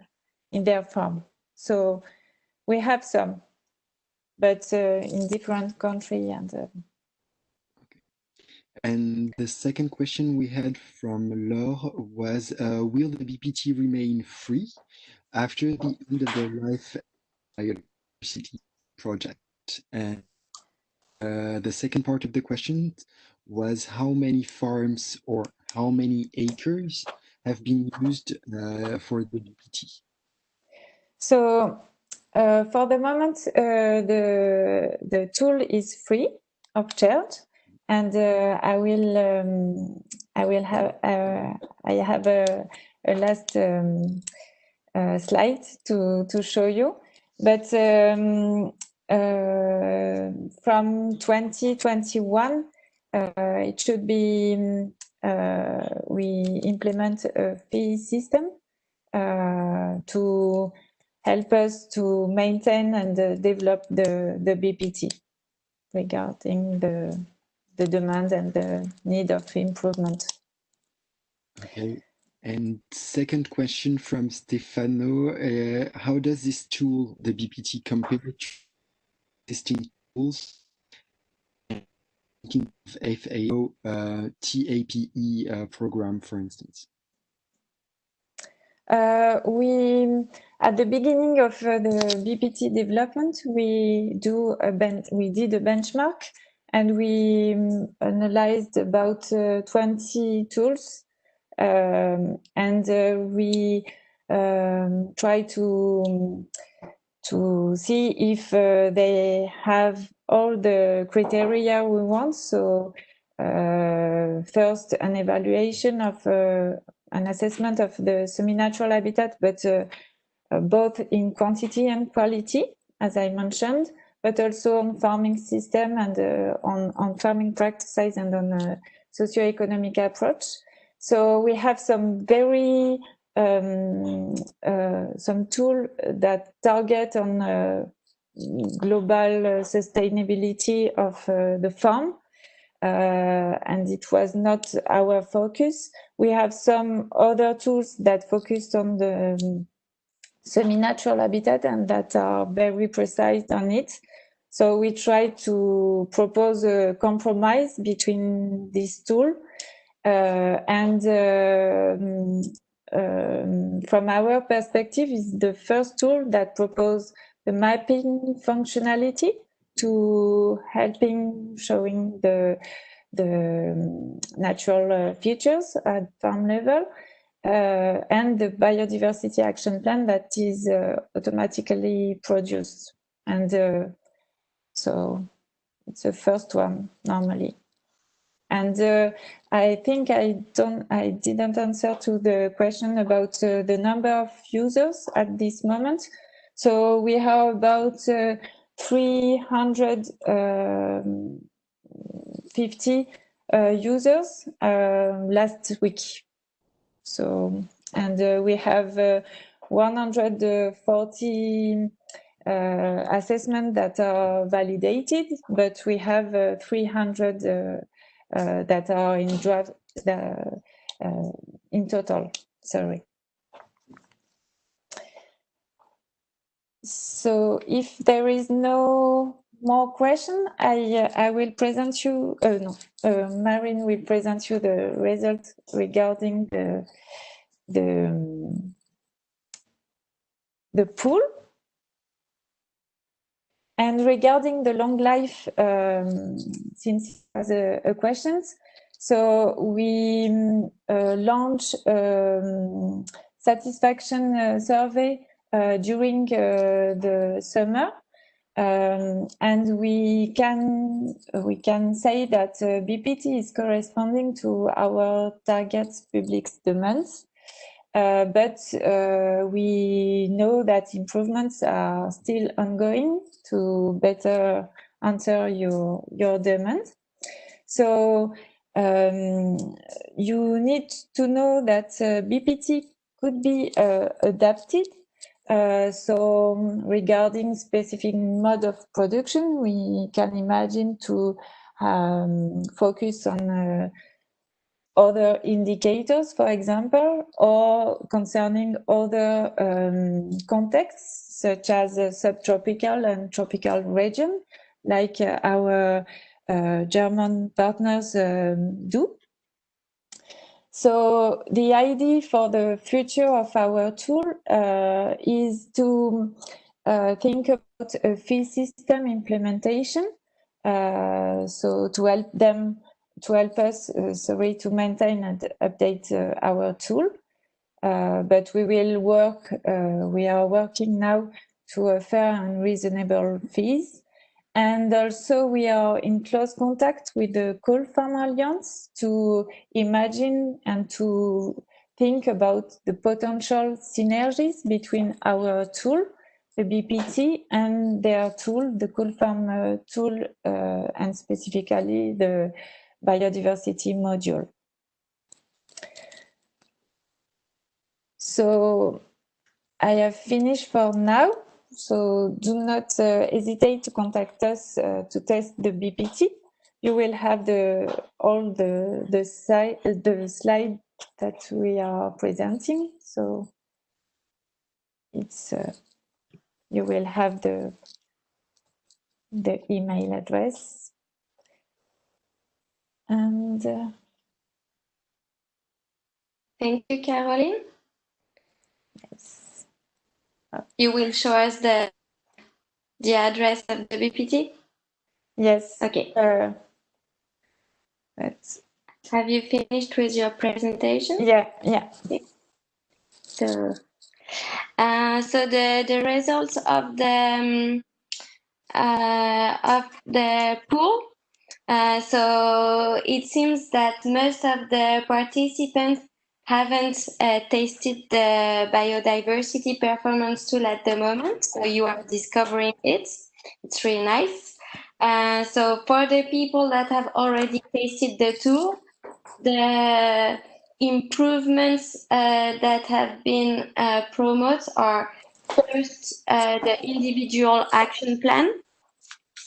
in their farm. So we have some, but uh, in different country and. Uh, and the second question we had from Laure was, uh, will the BPT remain free after the end of the Life Biodiversity project? And uh, the second part of the question was how many farms or how many acres have been used uh, for the BPT? So uh, for the moment, uh, the the tool is free of charge, and uh, I will um, I will have uh, I have a, a last um, uh, slide to to show you, but um, from 2021 it should be we implement a fee system to help us to maintain and uh, develop the, the BPT regarding the, the demand and the need of improvement. Okay. And second question from Stefano, uh, how does this tool, the BPT, compare to existing tools? Thinking of FAO uh, TAPE uh, program, for instance. Uh, we at the beginning of uh, the BPT development, we do a ben we did a benchmark and we um, analyzed about uh, 20 tools um, and uh, we um, try to to see if uh, they have all the criteria we want. So uh, first, an evaluation of uh, an assessment of the semi-natural habitat, but uh, both in quantity and quality, as I mentioned, but also on farming system and uh, on, on farming practices and on a socio-economic approach. So we have some very um, uh, some tool that target on uh, global sustainability of uh, the farm. Uh, and it was not our focus. We have some other tools that focused on the um, semi-natural habitat and that are very precise on it. So we try to propose a compromise between these two. Uh, and uh, um, from our perspective is the first tool that propose the mapping functionality to helping showing the the natural uh, features at farm level uh, and the biodiversity action plan that is uh, automatically produced and uh, so it's the first one normally and uh, I think I don't, I didn't answer to the question about uh, the number of users at this moment. So we have about uh, 350 uh, users uh, last week. So, and uh, we have 140 assessments that are validated, but we have 300 uh, that are in draft uh, in total. Sorry. So if there is no more question, I uh, I will present you. Uh, no, uh, Marin will present you the results regarding the the um, the pool and regarding the long life, um, since as a, a questions, so we uh, launch um, satisfaction uh, survey uh, during uh, the summer, um, and we can we can say that uh, BPT is corresponding to our target public demands. Uh, but uh, we know that improvements are still ongoing to better answer your, your demand. So um, you need to know that uh, BPT could be uh, adapted. Uh, so regarding specific mode of production, we can imagine to um, focus on uh, other indicators, for example, or concerning other um, contexts, such as subtropical and tropical region, like uh, our uh, German partners um, do. So the idea for the future of our tool uh, is to uh, think about a fee system implementation. Uh, so to help them to help us, uh, sorry, to maintain and update uh, our tool. Uh, but we will work, we are working now to a fair and reasonable fees. And also we are in close contact with the Cool Farm Alliance to imagine and to think about the potential synergies between our tool, the BPT, and their tool, the Coal Farm uh, tool, uh, and specifically the biodiversity module. So I have finished for now. So do not uh, hesitate to contact us uh, to test the BPT. You will have the all the the side the slide that we are presenting. So it's uh, you will have the the email address and uh, thank you, Caroline. Yes. You will show us the the address of the BPT? Yes. Okay. Uh, let's have you finished with your presentation? Yeah, yeah. So, uh, so the the results of the um, uh, of the pool. Uh, so it seems that most of the participants haven't uh, tasted the biodiversity performance tool at the moment. So you are discovering it. It's really nice. Uh, so for the people that have already tasted the tool, the improvements uh, that have been uh, promoted are first the individual action plan.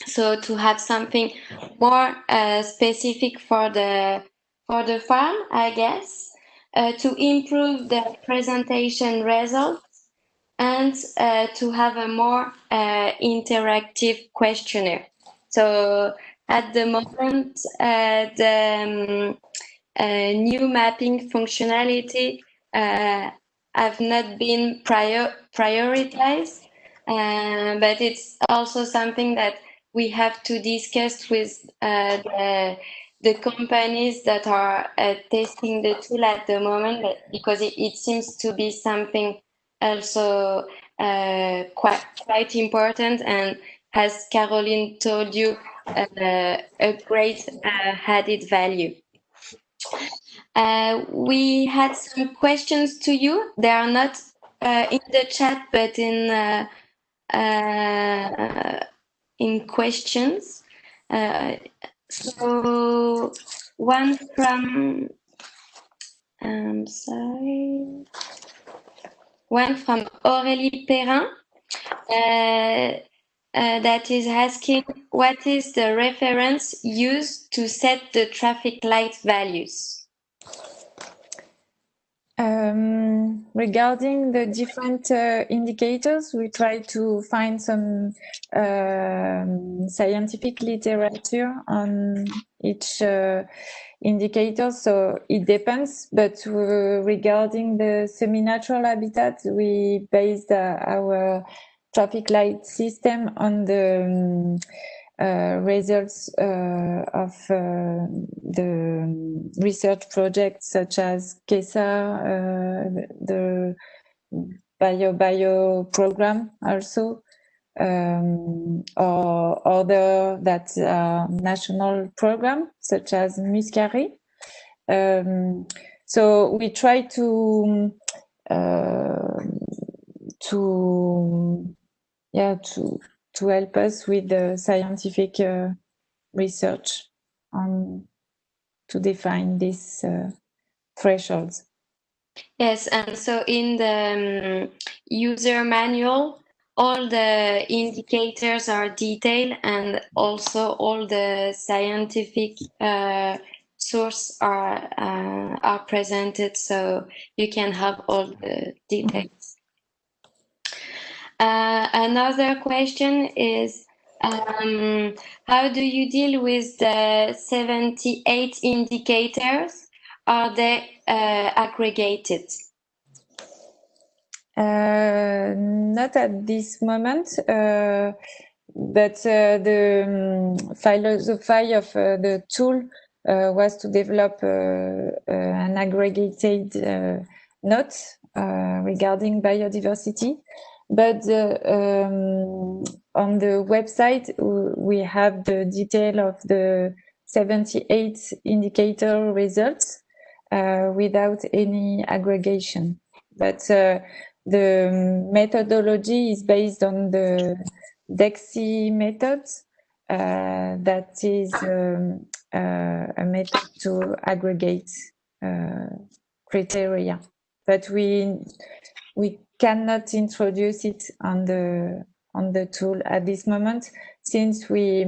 So to have something more uh, specific for the for the farm, I guess, uh, to improve the presentation results and uh, to have a more interactive questionnaire. So at the moment, the um, uh, new mapping functionality uh, have not been prior prioritized, uh, but it's also something that we have to discuss with uh, the, the companies that are uh, testing the tool at the moment, because it, it seems to be something also uh, quite quite important and as Caroline told you, a great added value. Uh, we had some questions to you. They are not uh, in the chat, but in uh, in questions. Uh, so one from, I'm sorry, one from Aurélie Perrin. Uh, uh, that is asking what is the reference used to set the traffic light values? Um, regarding the different uh, indicators, we try to find some uh, scientific literature on each uh, indicator. So it depends, but uh, regarding the semi-natural habitat, we based uh, our traffic light system on the um, uh, results uh, of uh, the research projects such as KESA, uh, the Bio Bio program also, um, or other that national program such as Muscari. Um, so we try to to yeah, to to help us with the scientific uh, research on to define these uh, thresholds. Yes, and so in the um, user manual, all the indicators are detailed and also all the scientific uh, source are uh, are presented so you can have all the details. Uh, another question is um, how do you deal with the 78 indicators? Are they uh, aggregated? Uh, not at this moment, uh, but uh, the um, philosophy of uh, the tool was to develop an aggregated note regarding biodiversity. But um, on the website, we have the detail of the 78 indicator results uh, without any aggregation. But uh, the methodology is based on the DEXI method. Uh, that is um, uh, a method to aggregate uh, criteria. But we we cannot introduce it on the on the tool at this moment since we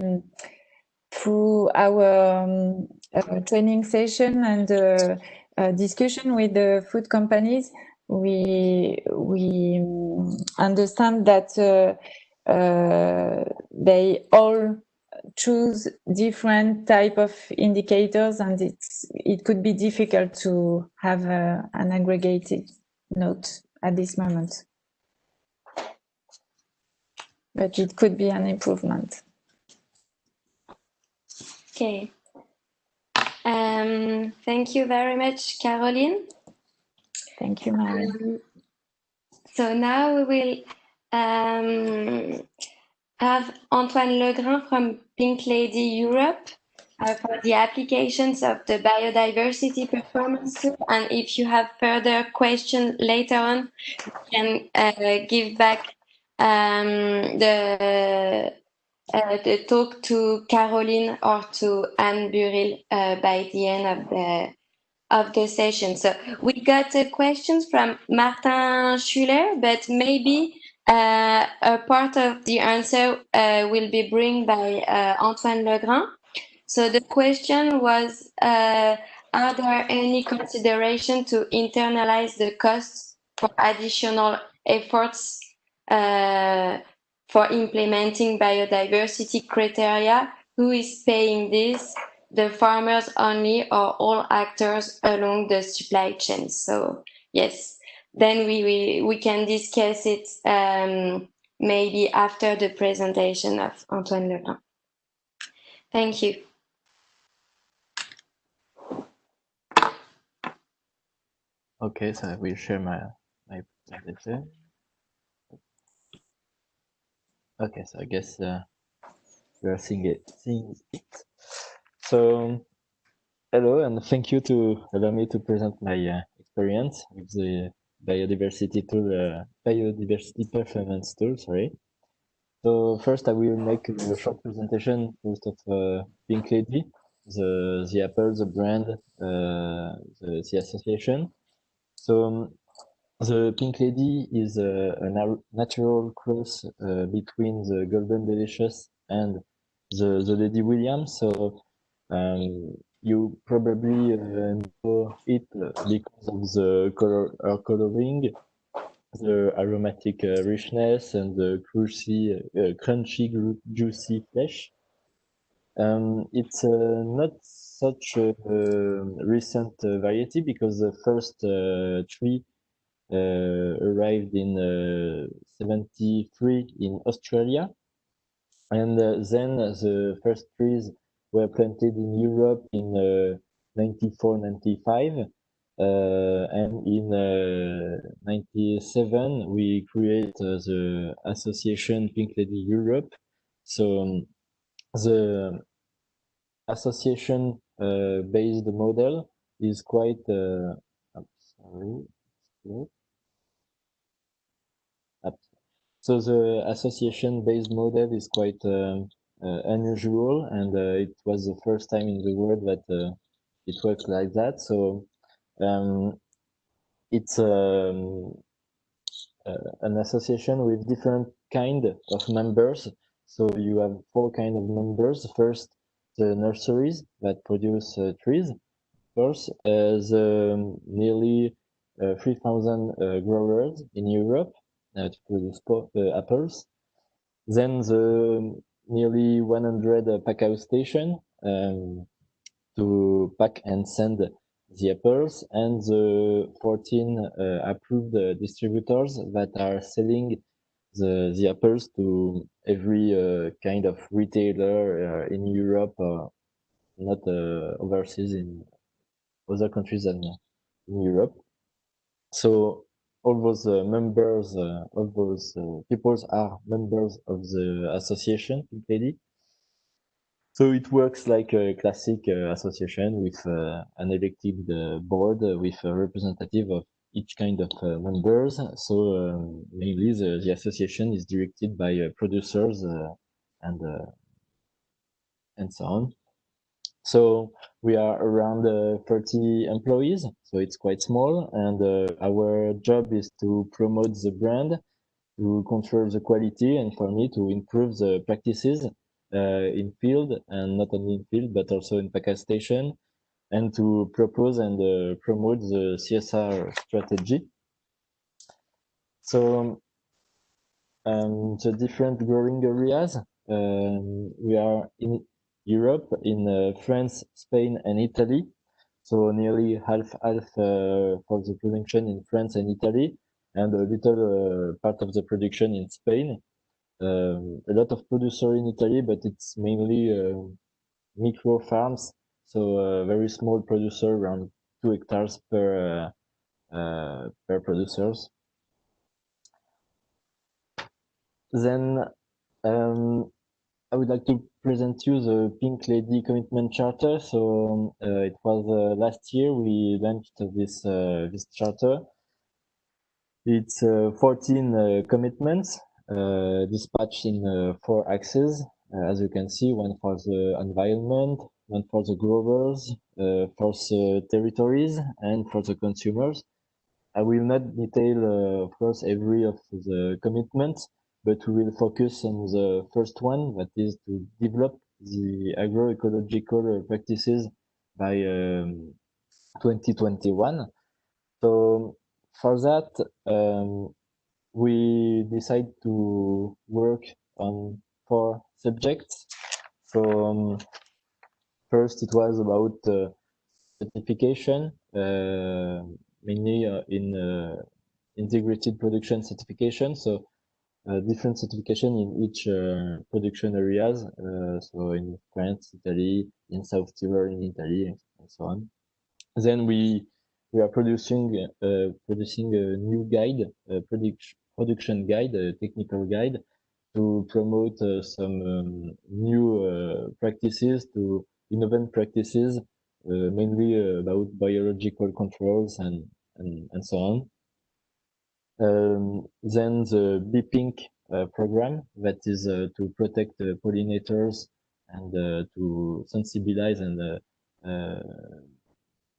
through our um, uh, training session and uh, uh, discussion with the food companies we we understand that uh, uh, they all choose different type of indicators and it's it could be difficult to have uh, an aggregated note at this moment. But it could be an improvement. Okay. Um, thank you very much, Caroline. Thank you, Mary. Um, so now we will um, have Antoine Legrand from Pink Lady Europe uh, for the applications of the biodiversity performance. And if you have further questions later on, you can uh, give back um, the uh, the talk to Caroline or to Anne Burrill uh, by the end of the of the session. So we got uh, questions from Martin Schuler, but maybe uh, a part of the answer uh, will be bring by uh, Antoine Legrand. So the question was, uh, are there any consideration to internalize the costs for additional efforts uh, for implementing biodiversity criteria? Who is paying this? The farmers only or all actors along the supply chain? So yes, then we, we, we can discuss it um, maybe after the presentation of Antoine Legrand. Thank you. Okay, so I will share my my presentation. Okay, so I guess uh, we are seeing it. Seeing it. So, hello, and thank you to allow me to present my uh, experience with the biodiversity tool, uh, biodiversity performance tool. Sorry. So first, I will make a short presentation first of uh, Pink Lady, the the Apple, the brand, uh, the, the association. So um, the Pink Lady is a, a natural cross uh, between the Golden Delicious and the, the Lady Williams. So um, you probably uh, know it because of the color coloring, the aromatic uh, richness, and the crunchy, uh, crunchy juicy flesh. Um, it's uh, not such a recent variety because the first tree arrived in 73 in Australia. And then the first trees were planted in Europe in uh, 94, 95. Uh, and in uh, 97, we create the association Pink Lady Europe. So um, the association uh, based model is quite uh, sorry so the association based model is quite um, uh, unusual and uh, it was the first time in the world that uh, it works like that. So um, it's um, an association with different kind of members so you have four kind of members first the nurseries that produce uh, trees. Course, uh, the nearly uh, 3,000 growers in Europe to produce apples. Then the nearly 100 uh, pack out station um, to pack and send the apples and the 14 uh, approved distributors that are selling the, the apples to every uh, kind of retailer uh, in Europe, uh, not overseas in other countries than in Europe. So all those members, all those people are members of the association, Pink So it works like a classic uh, association with uh, an elected uh, board with a representative of each kind of uh, members. So um, mainly the, the association is directed by uh, producers uh, and and so on. So we are around 30 employees, so it's quite small, and our job is to promote the brand, to control the quality, and for me to improve the practices uh, in field and not only in field but also in package station and to propose and uh, promote the CSR strategy. So um, the different growing areas, um, we are in Europe, in uh, France, Spain, and Italy. So nearly half half uh, for the production in France and Italy, and a little uh, part of the production in Spain. Um, a lot of producer in Italy, but it's mainly uh, micro farms so a very small producer, around two hectares per uh, per producers. Then um, I would like to present you the Pink Lady Commitment Charter. So um, uh, it was uh, last year we launched this uh, this charter. It's uh, 14 uh, commitments dispatched in four axes. as you can see, one for the environment, one for the growers, for the territories, and for the consumers. I will not detail, of course, every of the commitments, but we will focus on the first one, that is to develop the agroecological practices by um, 2021. So for that, um, we decide to work on four subjects. So um, first, it was about uh, certification, uh, mainly uh, in uh, integrated production certification. So uh, different certification in each uh, production areas. So in France, Italy, in South Tyrol, in Italy, and so on. Then we we are producing producing a new guide, a production production guide, a technical guide, to promote some um, new practices, to innovate practices, mainly about biological controls and and, and so on. Um, then the BPink uh, program that is uh, to protect pollinators and uh, to sensibilize and uh, uh,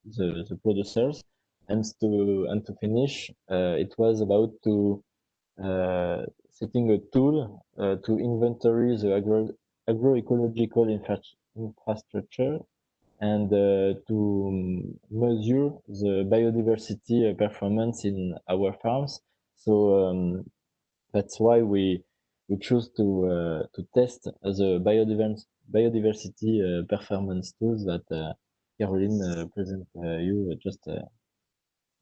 the, the producers. And to and to finish, uh, it was about to setting a tool to inventory the agro agroecological infrastructure and uh, to measure the biodiversity performance in our farms. So um, that's why we we choose to uh, to test the biodiversity biodiversity uh, performance tools that uh, Caroline uh, present uh, you just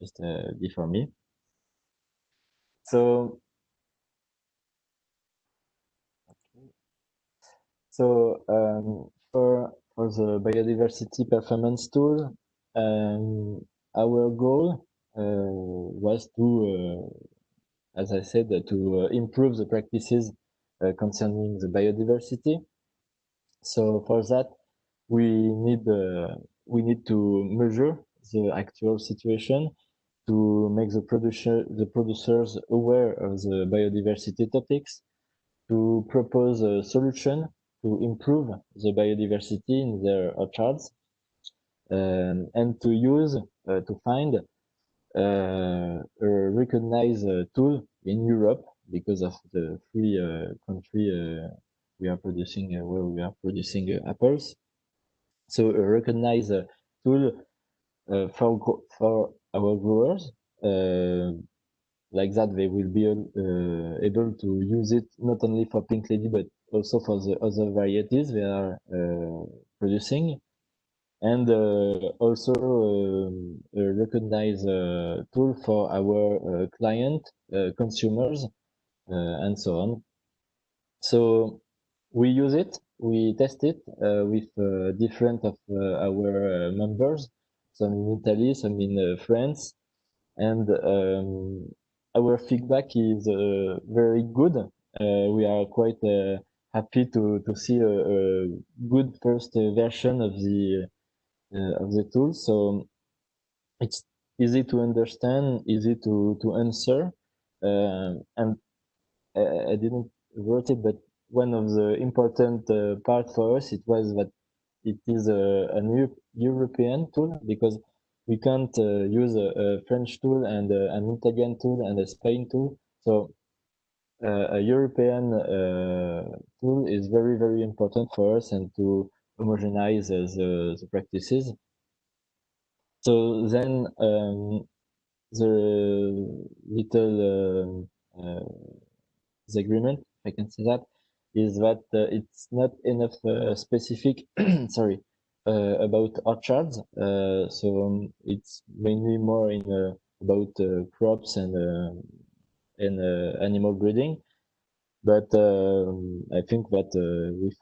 just before me. So so um, for for the biodiversity performance tool, um, our goal uh, was to, uh, as I said, to uh, improve the practices concerning the biodiversity. So for that, we need we need to measure the actual situation to make the producer the producers aware of the biodiversity topics to propose a solution to improve the biodiversity in their orchards um, and to use uh, to find uh, a recognized tool in Europe because of the free uh, country uh, we are producing where we are producing apples. So a recognized tool for for our growers like that they will be uh, able to use it not only for pink lady but also for the other varieties we are uh, producing. And uh, also um, a recognized uh, tool for our uh, client uh, consumers and so on. So we use it we test it with different of our members some in italy some in france. And um, our feedback is very good. We are quite happy to to see a, a good first version of the of the tool. So it's easy to understand, easy to to answer, and I, I didn't wrote it, but one of the important uh, part for us it was that it is a, a new European tool because we can't uh, use a, a, French tool and uh, an Italian tool and a Spain tool. So uh, a European tool is very, very important for us and to homogenize the, the practices. So then um, the little uh, the agreement, I can say that, is that uh, it's not enough uh, specific, (clears throat) sorry, uh, about orchards. Uh, so um, it's mainly more in uh, about crops and and animal breeding. But um, I think that with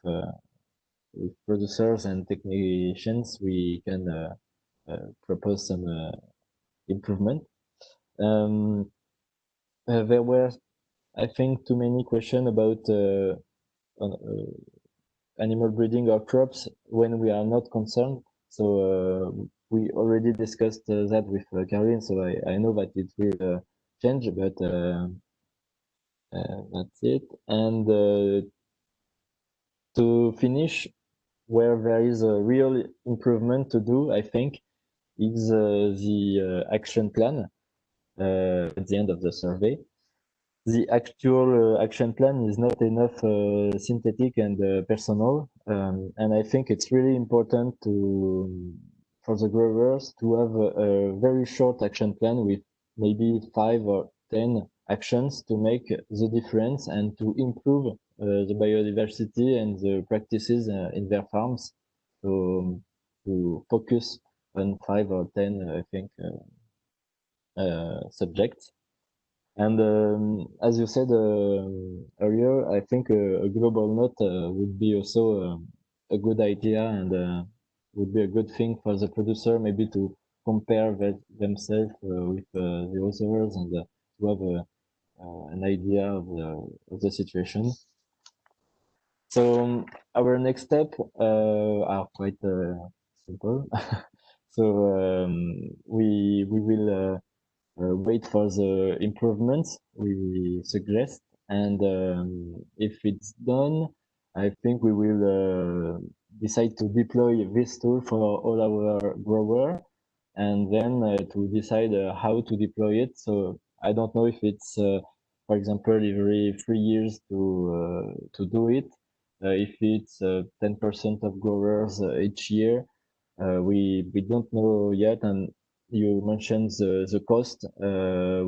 with producers and technicians, we can propose some improvement. Um, there were, I think, too many questions about animal breeding or crops when we are not concerned. So uh, we already discussed uh, that with uh, so I, I know that it will change, but that's it. And to finish, where there is a real improvement to do, I think, is the action plan at the end of the survey the actual uh, action plan is not enough uh, synthetic and uh, personal. Um, and I think it's really important to for the growers to have a, a, very short action plan with maybe five or 10 actions to make the difference and to improve uh, the biodiversity and the practices uh, in their farms. So um, to focus on five or 10, I think, uh, subjects. And um, as you said uh, earlier, I think a, global note uh, would be also um, a good idea and uh, would be a good thing for the producer maybe to compare that, themselves uh, with uh, the others and uh, to have an idea of the, of the situation. So um, our next step are quite simple. (laughs) so um, we we will uh, wait for the improvements we suggest. And um, if it's done, I think we will uh, decide to deploy this tool for all our grower and then uh, to decide uh, how to deploy it. So I don't know if it's, uh, for example, every three years to to do it. if it's 10% of growers each year, we we don't know yet, and you mentioned the, the cost.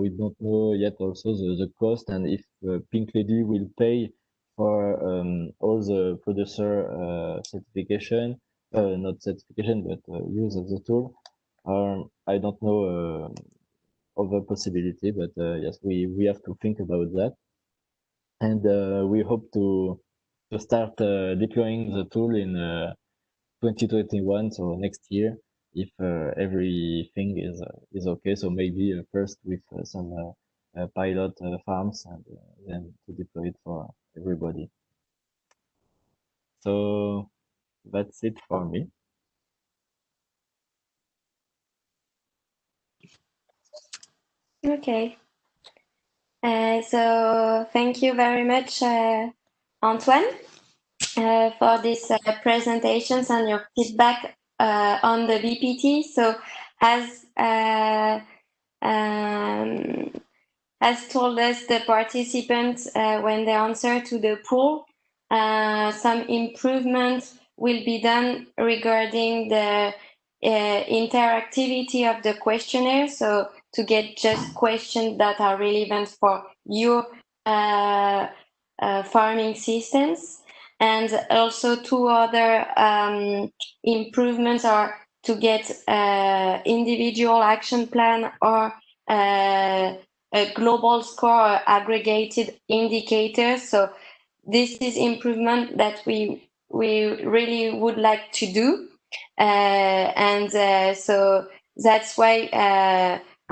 We don't know yet also the, the cost and if Pink Lady will pay for um, all the producer uh, certification, uh, not certification, but uh, use of the tool. Um, I don't know uh, a possibility, but yes, we, we have to think about that. And we hope to, to start deploying the tool in 2021, so next year if uh, everything is uh, is okay. So maybe uh, first with some pilot farms and then to deploy it for everybody. So that's it for me. Okay. Uh, so thank you very much, uh, Antoine, uh, for these presentations and your feedback uh, on the BPT. So as uh, um, has told us the participants uh, when they answer to the poll, some improvements will be done regarding the interactivity of the questionnaire. So to get just questions that are relevant for your uh, uh, farming systems and also two other um, improvements are to get uh, individual action plan or uh, a global score or aggregated indicators. So this is improvement that we we really would like to do, uh, and uh, so that's why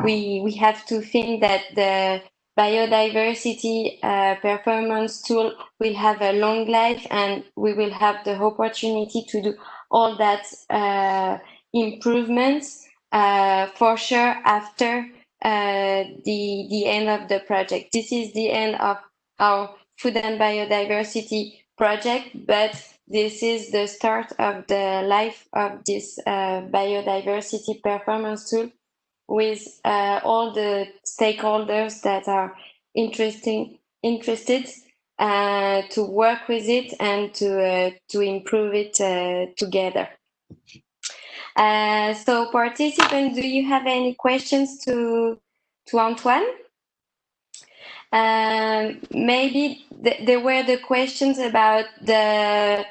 we we have to think that the biodiversity uh, performance tool will have a long life and we will have the opportunity to do all that uh, improvements uh, for sure after uh, the, the end of the project. This is the end of our food and biodiversity project, but this is the start of the life of this uh, biodiversity performance tool with uh, all the stakeholders that are interesting interested uh, to work with it and to uh, to improve it uh, together. Uh, so participants, do you have any questions to to Antoine? Um, maybe th there were the questions about the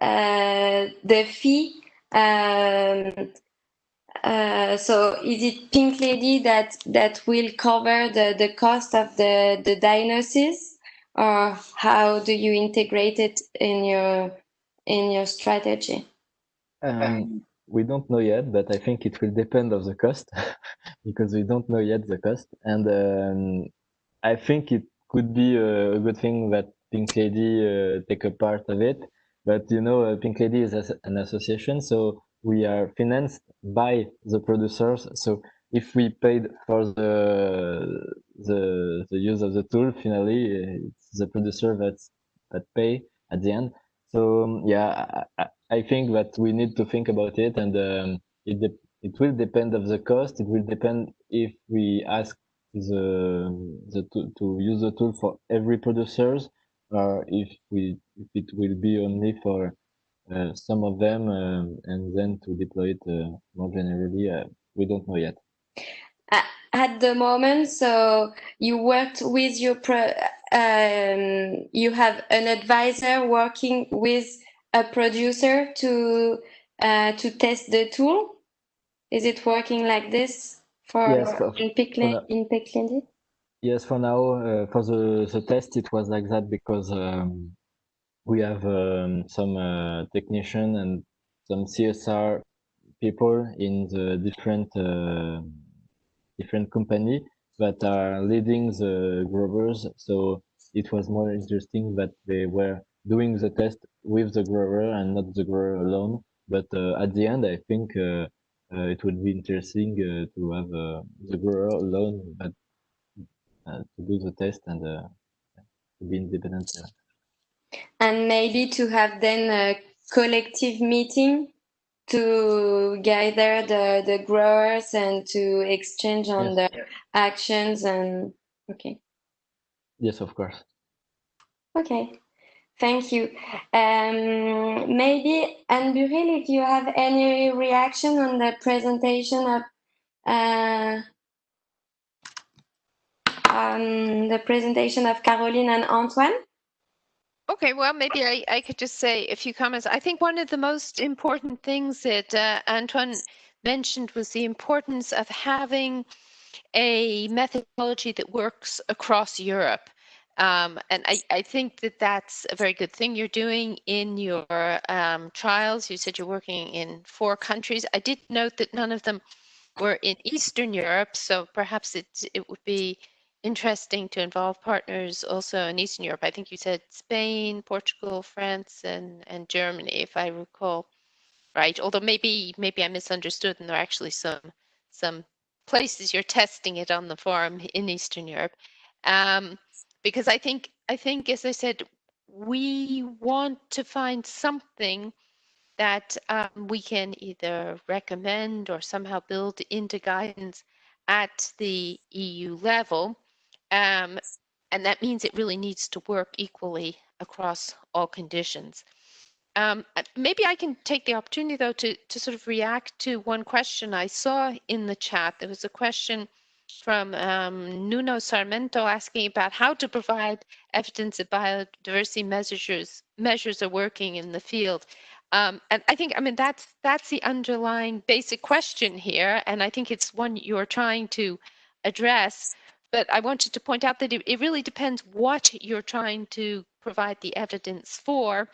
uh, the fee um, uh, so is it Pink Lady that that will cover the the cost of the the diagnosis, or how do you integrate it in your in your strategy? Um, we don't know yet, but I think it will depend of the cost (laughs) because we don't know yet the cost. And um, I think it could be a, good thing that Pink Lady uh, take a part of it. But you know, uh, Pink Lady is an association, so we are financed by the producers. So if we paid for the the the use of the tool, finally it's the producer that's that pay at the end. So um, yeah, I, I, think that we need to think about it, and um, it it will depend of the cost. It will depend if we ask the the to, to use the tool for every producers, or if we if it will be only for uh, some of them, um, and then to deploy it uh, more generally. Uh, we don't know yet. At the moment so you worked with your pro um, you have an advisor working with a producer to uh, to test the tool? Is it working like this for yes, for, in Picklin in Picklin yes for now uh, for the, the test it was like that because um, we have um, some uh, technician and some CSR people in the different uh, different company that are leading the growers. So it was more interesting that they were doing the test with the grower and not the grower alone. But uh, at the end, I think uh, uh, it would be interesting uh, to have the grower alone, but to do the test and to be independent. And maybe to have then a collective meeting to gather the, the growers and to exchange on yes. the actions and okay. Yes of course. Okay. Thank you. Um, maybe Anne Burrill, if you have any reaction on the presentation of uh, um, the presentation of Caroline and Antoine Okay, well, maybe I, I could just say a few comments. I think one of the most important things that uh, Antoine mentioned was the importance of having a methodology that works across Europe. Um, and I, I, think that that's a very good thing you're doing in your um, trials. You said you're working in four countries. I did note that none of them were in Eastern Europe, so perhaps it, it would be interesting to involve partners also in Eastern Europe. I think you said Spain, Portugal, France, and and Germany, if I recall right. Although maybe maybe I misunderstood, and there are actually some some places you're testing it on the farm in Eastern Europe, um, because I think I think as I said, we want to find something that um, we can either recommend or somehow build into guidance at the EU level um, and that means it really needs to work equally across all conditions. Um, uh, maybe I can take the opportunity, though, to, to sort of react to one question I saw in the chat. There was a question from um, Nuno Sarmento asking about how to provide evidence that biodiversity measures measures are working in the field. Um, and I think, I mean, that's that's the underlying basic question here, and I think it's one you're trying to address but I wanted to point out that it, it really depends what you're trying to provide the evidence for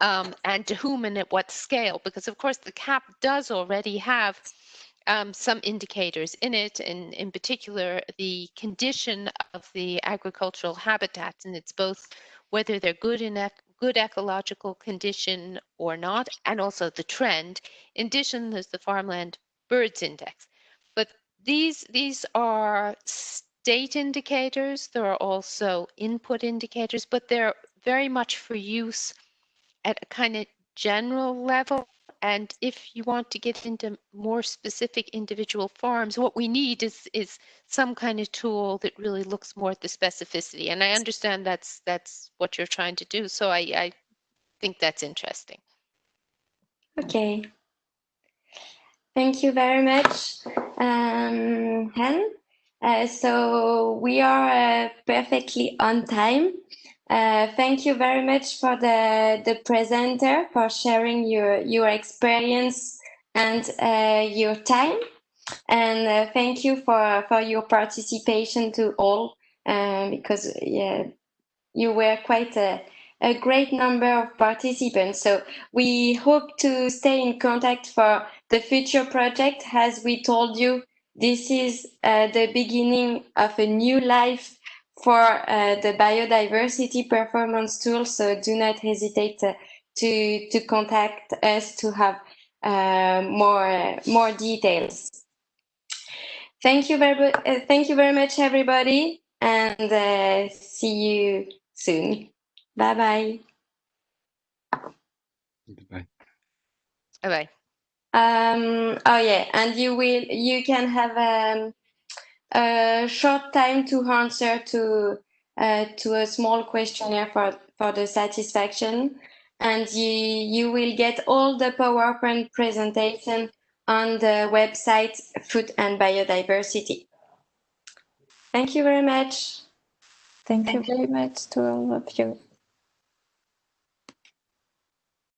um, and to whom and at what scale, because of course the CAP does already have um, some indicators in it, and in particular the condition of the agricultural habitats, and it's both whether they're good in ec good ecological condition or not, and also the trend. In addition, there's the farmland birds index. These these are state indicators. There are also input indicators, but they're very much for use at a kind of general level. And if you want to get into more specific individual farms, what we need is is some kind of tool that really looks more at the specificity. And I understand that's that's what you're trying to do. So I, I think that's interesting. Okay. Thank you very much, um, Hen. Uh, so we are uh, perfectly on time. Uh, thank you very much for the, the presenter for sharing your, your experience and uh, your time. And uh, thank you for, for your participation to all, uh, because yeah, you were quite a, a great number of participants. So we hope to stay in contact for the future project. As we told you, this is uh, the beginning of a new life for uh, the biodiversity performance tool. So do not hesitate to, to, to contact us to have uh, more, more details. Thank you very, uh, thank you very much, everybody, and uh, see you soon. Bye bye. Goodbye. Bye bye. Um, oh yeah, and you will you can have um, a short time to answer to uh, to a small questionnaire for for the satisfaction, and you you will get all the PowerPoint presentation on the website Food and Biodiversity. Thank you very much. Thank you Thank you. very much to all of you.